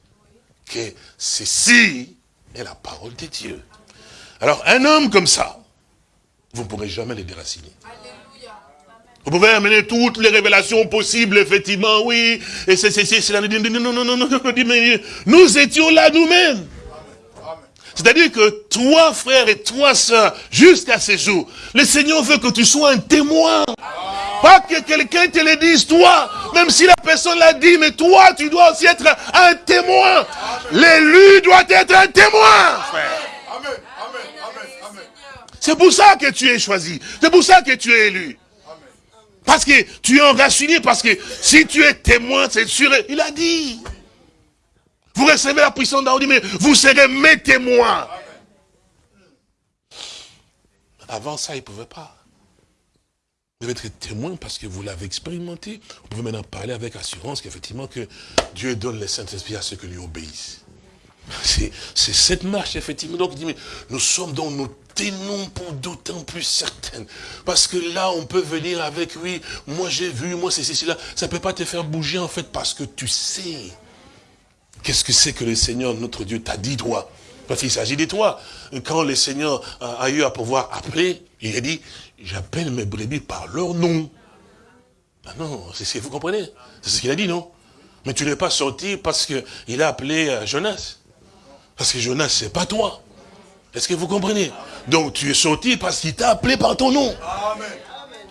que ceci la parole de Dieu. Alors, un homme comme ça, vous ne pourrez jamais le déraciner. Vous pouvez amener toutes les révélations possibles, effectivement, oui. Et c'est la... Non, non, non, non, non, nous étions là nous-mêmes. C'est-à-dire que toi, frère, et toi, sœur, jusqu'à ce jour, le Seigneur veut que tu sois un témoin. Pas que quelqu'un te le dise, toi, même si la personne l'a dit, mais toi, tu dois aussi être un témoin. L'élu doit être un témoin. C'est pour ça que tu es choisi. C'est pour ça que tu es élu. Parce que tu es enraciné, parce que si tu es témoin, c'est sûr, il a dit. Vous recevez la puissance haut, mais vous serez mes témoins. Avant ça, il ne pouvait pas. Vous devez être témoin parce que vous l'avez expérimenté. Vous pouvez maintenant parler avec assurance qu'effectivement que Dieu donne le Saint-Esprit à ceux qui lui obéissent. C'est cette marche, effectivement. Donc, il dit, nous sommes dans nos tenons pour d'autant plus certaines. Parce que là, on peut venir avec, oui, moi j'ai vu, moi c'est ceci, là. Ça ne peut pas te faire bouger, en fait, parce que tu sais. Qu'est-ce que c'est que le Seigneur, notre Dieu, t'a dit, toi? Parce qu'il s'agit de toi. Quand le Seigneur a eu à pouvoir appeler, il a dit, j'appelle mes brebis par leur nom. Ah non, c'est ce que vous comprenez? C'est ce qu'il a dit, non? Mais tu n'es pas sorti parce qu'il a appelé euh, Jonas. Parce que Jonas, c'est pas toi. Est-ce que vous comprenez? Donc tu es sorti parce qu'il t'a appelé par ton nom.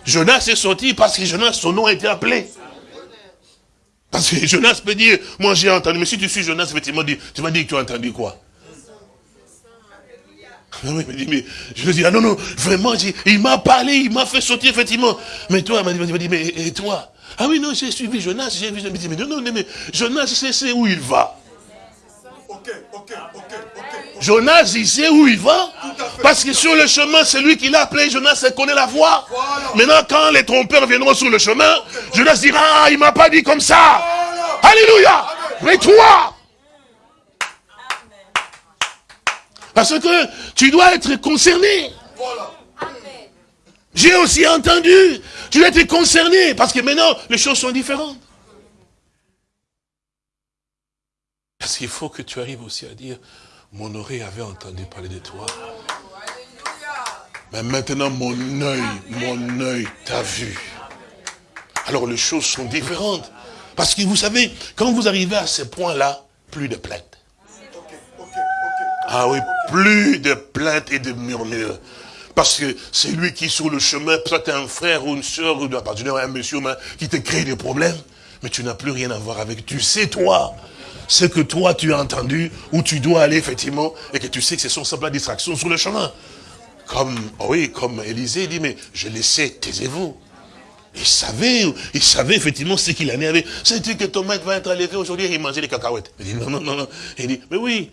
Jonas est sorti parce que Jonas, son nom a été appelé. Parce que Jonas peut dire, moi j'ai entendu, mais si tu suis Jonas, effectivement, tu m'as dit que tu as entendu quoi? Ah mais, mais, je lui dis, ah non, non, vraiment, il m'a parlé, il m'a fait sortir, effectivement. Mais toi, il m'a dit, mais et toi? Ah oui, non, j'ai suivi Jonas, j'ai vu, mais non, non, mais Jonas, c'est où il va. Ok, ok, ok. Jonas, il sait où il va. Parce que sur le chemin, c'est lui qui l'a appelé. Jonas, il connaît la voie. Maintenant, quand les trompeurs viendront sur le chemin, Jonas dira, ah, il m'a pas dit comme ça. Alléluia. Mais toi, Parce que tu dois être concerné. J'ai aussi entendu. Tu dois être concerné. Parce que maintenant, les choses sont différentes. Parce qu'il faut que tu arrives aussi à dire, mon oreille avait entendu parler de toi. Mais maintenant, mon œil, mon œil t'a vu. Alors les choses sont différentes. Parce que vous savez, quand vous arrivez à ce point-là, plus de plainte. Ah oui, plus de plaintes et de murmures. Parce que c'est lui qui, sur le chemin, peut-être un frère ou une soeur, ou un monsieur qui te crée des problèmes, mais tu n'as plus rien à voir avec. Tu sais, toi, ce que toi, tu as entendu, où tu dois aller, effectivement, et que tu sais que ce sont simplement distractions sur le chemin. Comme, oh oui, comme Élisée dit, mais je le sais, taisez-vous. Il savait, il savait effectivement ce qu'il en avait. C'est-tu que ton maître va être enlevé aujourd'hui et il mangeait des cacahuètes? Il dit, non, non, non, non. Il dit, mais oui,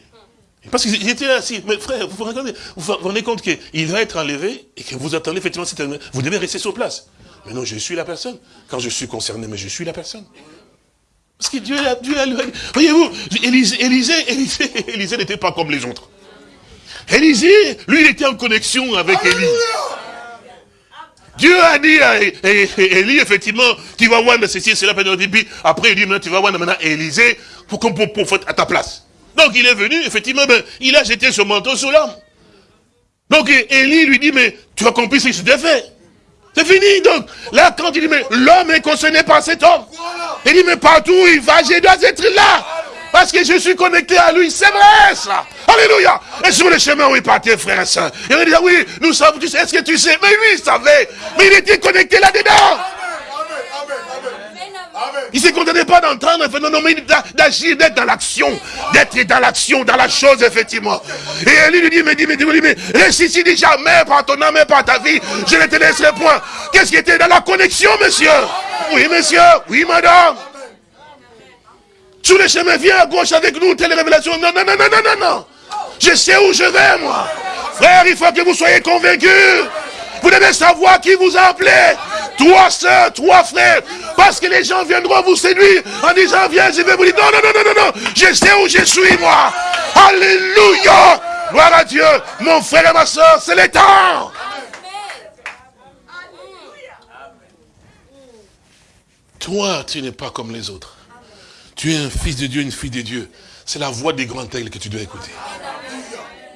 parce qu'il était assis. Mais frère, vous vous rendez, vous rendez compte qu'il va être enlevé et que vous attendez effectivement, vous devez rester sur place. Mais non, je suis la personne. Quand je suis concerné, mais je suis la personne. Parce que Dieu, Dieu a... Voyez-vous, Élisée, Élisée, Élisée, n'était pas comme les autres. Élisée, lui, il était en connexion avec Élie. Dieu a dit à Élie, effectivement, tu vas voir ceci et cela, puis après, il dit, maintenant, tu vas voir maintenant Élisée pour, pour, pour, à ta place. Donc il est venu, effectivement, ben, il a jeté son manteau sur l'homme. Donc Élie lui dit, mais tu as compris ce que je t'ai fait. C'est fini, donc. Là, quand il dit, mais l'homme est concerné par cet homme. Il dit, mais partout où il va, je dois être là. Parce que je suis connecté à lui. C'est vrai, ça. Alléluia. Et sur le chemin où il partait, frère et soeur, il dit, oui, nous savons, est-ce que tu sais? Mais oui, il savait. Mais il était connecté là-dedans. Il ne se contentait pas d'entendre, non, mais d'agir, d'être dans l'action, d'être dans l'action, dans la chose, effectivement. Et lui lui dit, mais dis, mais dis, mais dit jamais par ton âme et par ta vie, je ne te laisserai point. Qu'est-ce qui était dans la connexion, monsieur? Oui, monsieur, oui, madame. Sur le chemin, viens à gauche avec nous, telle révélation. Non, non, non, non, non, non, non. Je sais où je vais, moi. Frère, il faut que vous soyez convaincus. Vous devez savoir qui vous a appelé. Toi, soeur, toi, frère. Parce que les gens viendront vous séduire en disant, viens, je vais vous dire, non, non, non, non, non, non. Je sais où je suis, moi. Alléluia. Gloire à Dieu. Mon frère et ma soeur, c'est le temps. Toi, tu n'es pas comme les autres. Tu es un fils de Dieu, une fille de Dieu. C'est la voix des grands aigles que tu dois écouter.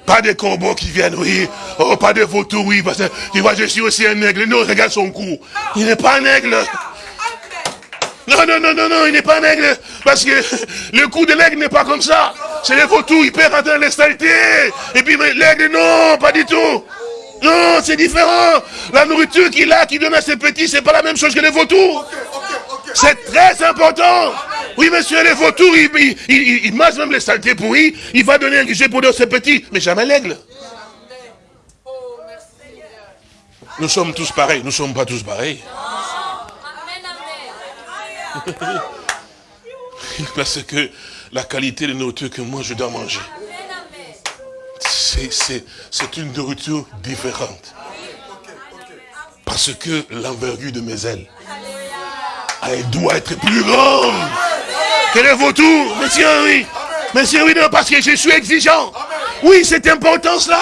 Pas des corbeaux qui viennent, oui. Oh, pas de vautours, oui. Parce que, tu vois, je suis aussi un aigle. Non, regarde son cou. Il n'est pas un aigle. Non, non, non, non, non, il n'est pas un aigle. Parce que le cou de l'aigle n'est pas comme ça. C'est les vautours, il perd en les. Et puis l'aigle, non, pas du tout. Non, c'est différent. La nourriture qu'il a, qu'il donne à ses petits, c'est pas la même chose que les vautours. C'est très important. Oui, monsieur, les vautours, ils il, il, même les saletés pourries. Il va donner un guichet pour ses petits, mais jamais l'aigle. Nous sommes tous pareils. Nous ne sommes pas tous pareils. Parce que la qualité de nourriture que moi je dois manger. C'est une nourriture différente. Parce que l'envergure de mes ailes, elle doit être plus grande que les vautours. Monsieur, oui. Monsieur, oui, non, parce que je suis exigeant. Oui, c'est important cela.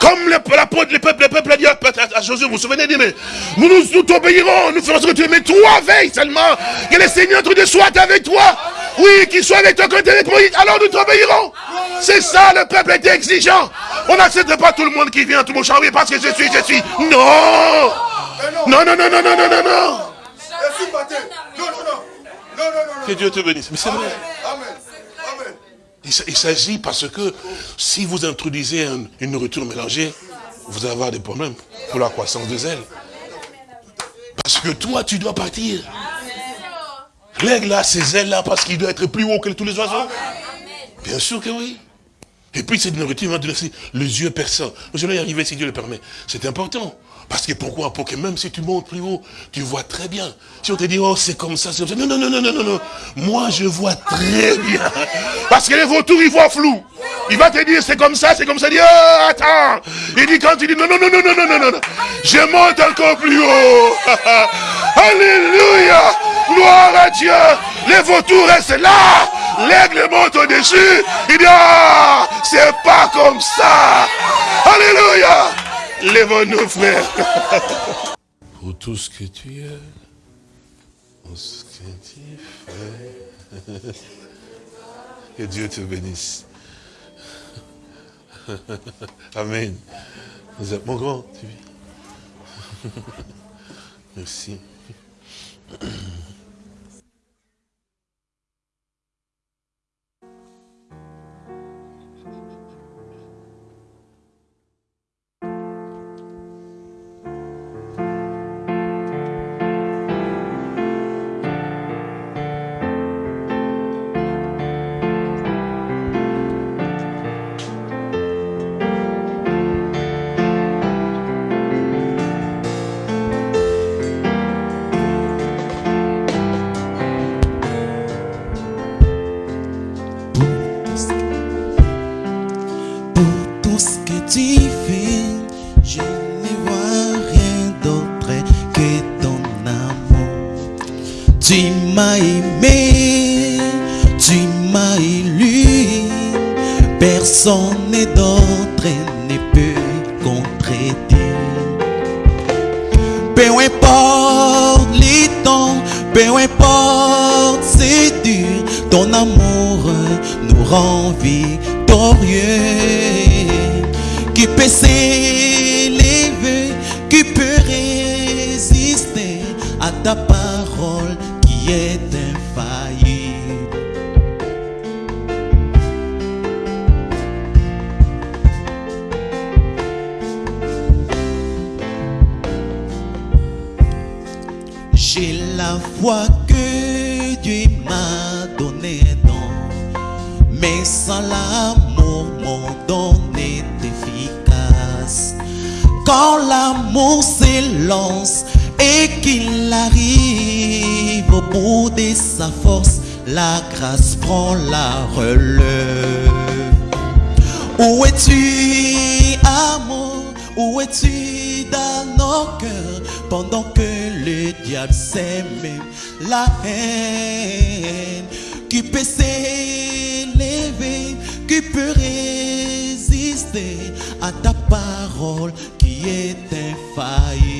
Comme le, peuple, le peuple a dit à Josué, vous vous souvenez, dit, mais nous, nous, t'obéirons, nous ferons ce que tu veux, mais toi veille seulement, que le Seigneur te soit avec toi. Oui, qu'il soit avec toi quand tu es avec alors nous t'obéirons. C'est ça, le peuple était exigeant. On n'accepte pas tout le monde qui vient tout mon champ, parce que je suis, je suis. Non Non, non, non, non, non, non, non, non. Que Dieu te bénisse. Mais c'est vrai. Il s'agit parce que si vous introduisez une nourriture mélangée, vous allez avoir des problèmes pour la croissance des ailes. Parce que toi, tu dois partir. L'aigle a ses ailes-là parce qu'il doit être plus haut que tous les oiseaux. Bien sûr que oui. Et puis cette nourriture va te laisser les yeux perçants. Je vais y arriver si Dieu le permet. C'est important. Parce que pourquoi Pour que même si tu montes plus haut, tu vois très bien. Si on te dit, oh, c'est comme ça, c'est comme ça. Non, non, non, non, non, non. Moi, je vois très bien. Parce que les vautours, ils voient flou. Il va te dire, c'est comme ça, c'est comme ça. Il dit, oh, attends. Il dit, quand tu dis, non, non, non, non, non, non, non, non. Je monte encore plus haut. Alléluia. Gloire à Dieu. Les vautours restent là. L'aigle monte au-dessus. Il dit, ah, c'est pas comme ça. Alléluia. Lève-nous, frère. Pour tout ce que tu es, pour ce que tu fais. Que Dieu te bénisse. Amen. Mon grand, tu. Merci. m'as aimé, tu m'as élu. Personne d'autre ne peut contredire. Peu importe les temps, peu importe c'est dur, ton amour nous rend victorieux. Qui peut s'élever, qui peut résister à ta part? J'ai la foi que Dieu m'a donnée mais sans l'amour, mon don est efficace. Quand l'amour s'élance et qu'il arrive, au bout de sa force, la grâce prend la relève. Où es-tu, amour? Où es-tu dans nos cœurs? Pendant que le diable s'aime, la haine qui peut s'élever, qui peut résister à ta parole qui est infaillible.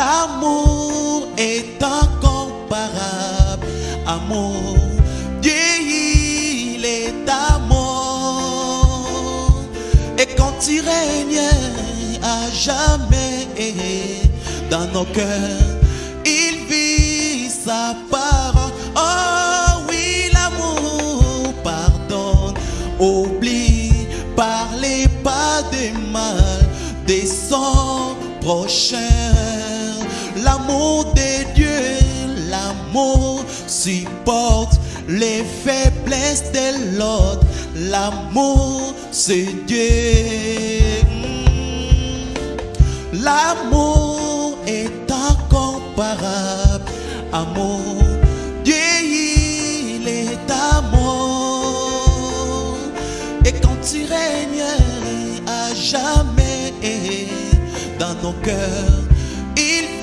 L'amour est incomparable. Amour, Dieu, il est amour. Et quand il règne à jamais dans nos cœurs, il vit sa parole. Oh oui, l'amour pardonne, oublie, parlez pas de mal des son prochain. L'amour de Dieu, l'amour supporte les faiblesses de l'autre. L'amour, c'est Dieu. Mm. L'amour est incomparable. Amour, Dieu, il est amour. Et quand tu règnes à jamais dans nos cœurs, il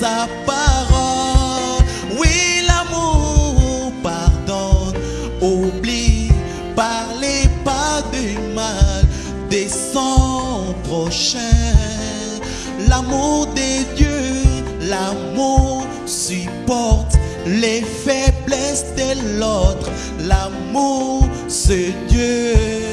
sa parole. Oui, l'amour pardonne, oublie, parlez pas du mal des prochain. L'amour des dieux, l'amour supporte les faiblesses de l'autre. L'amour, ce Dieu.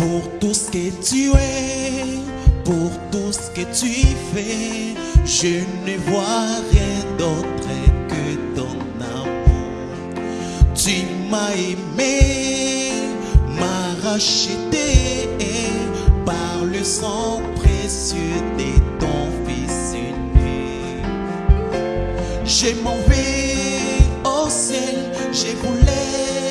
pour tout ce que tu es, pour tout ce que tu fais. Je ne vois rien d'autre que ton amour. Tu m'as aimé, m'as racheté par le sang précieux de ton Fils unique. Je m'en vais au ciel, je voulais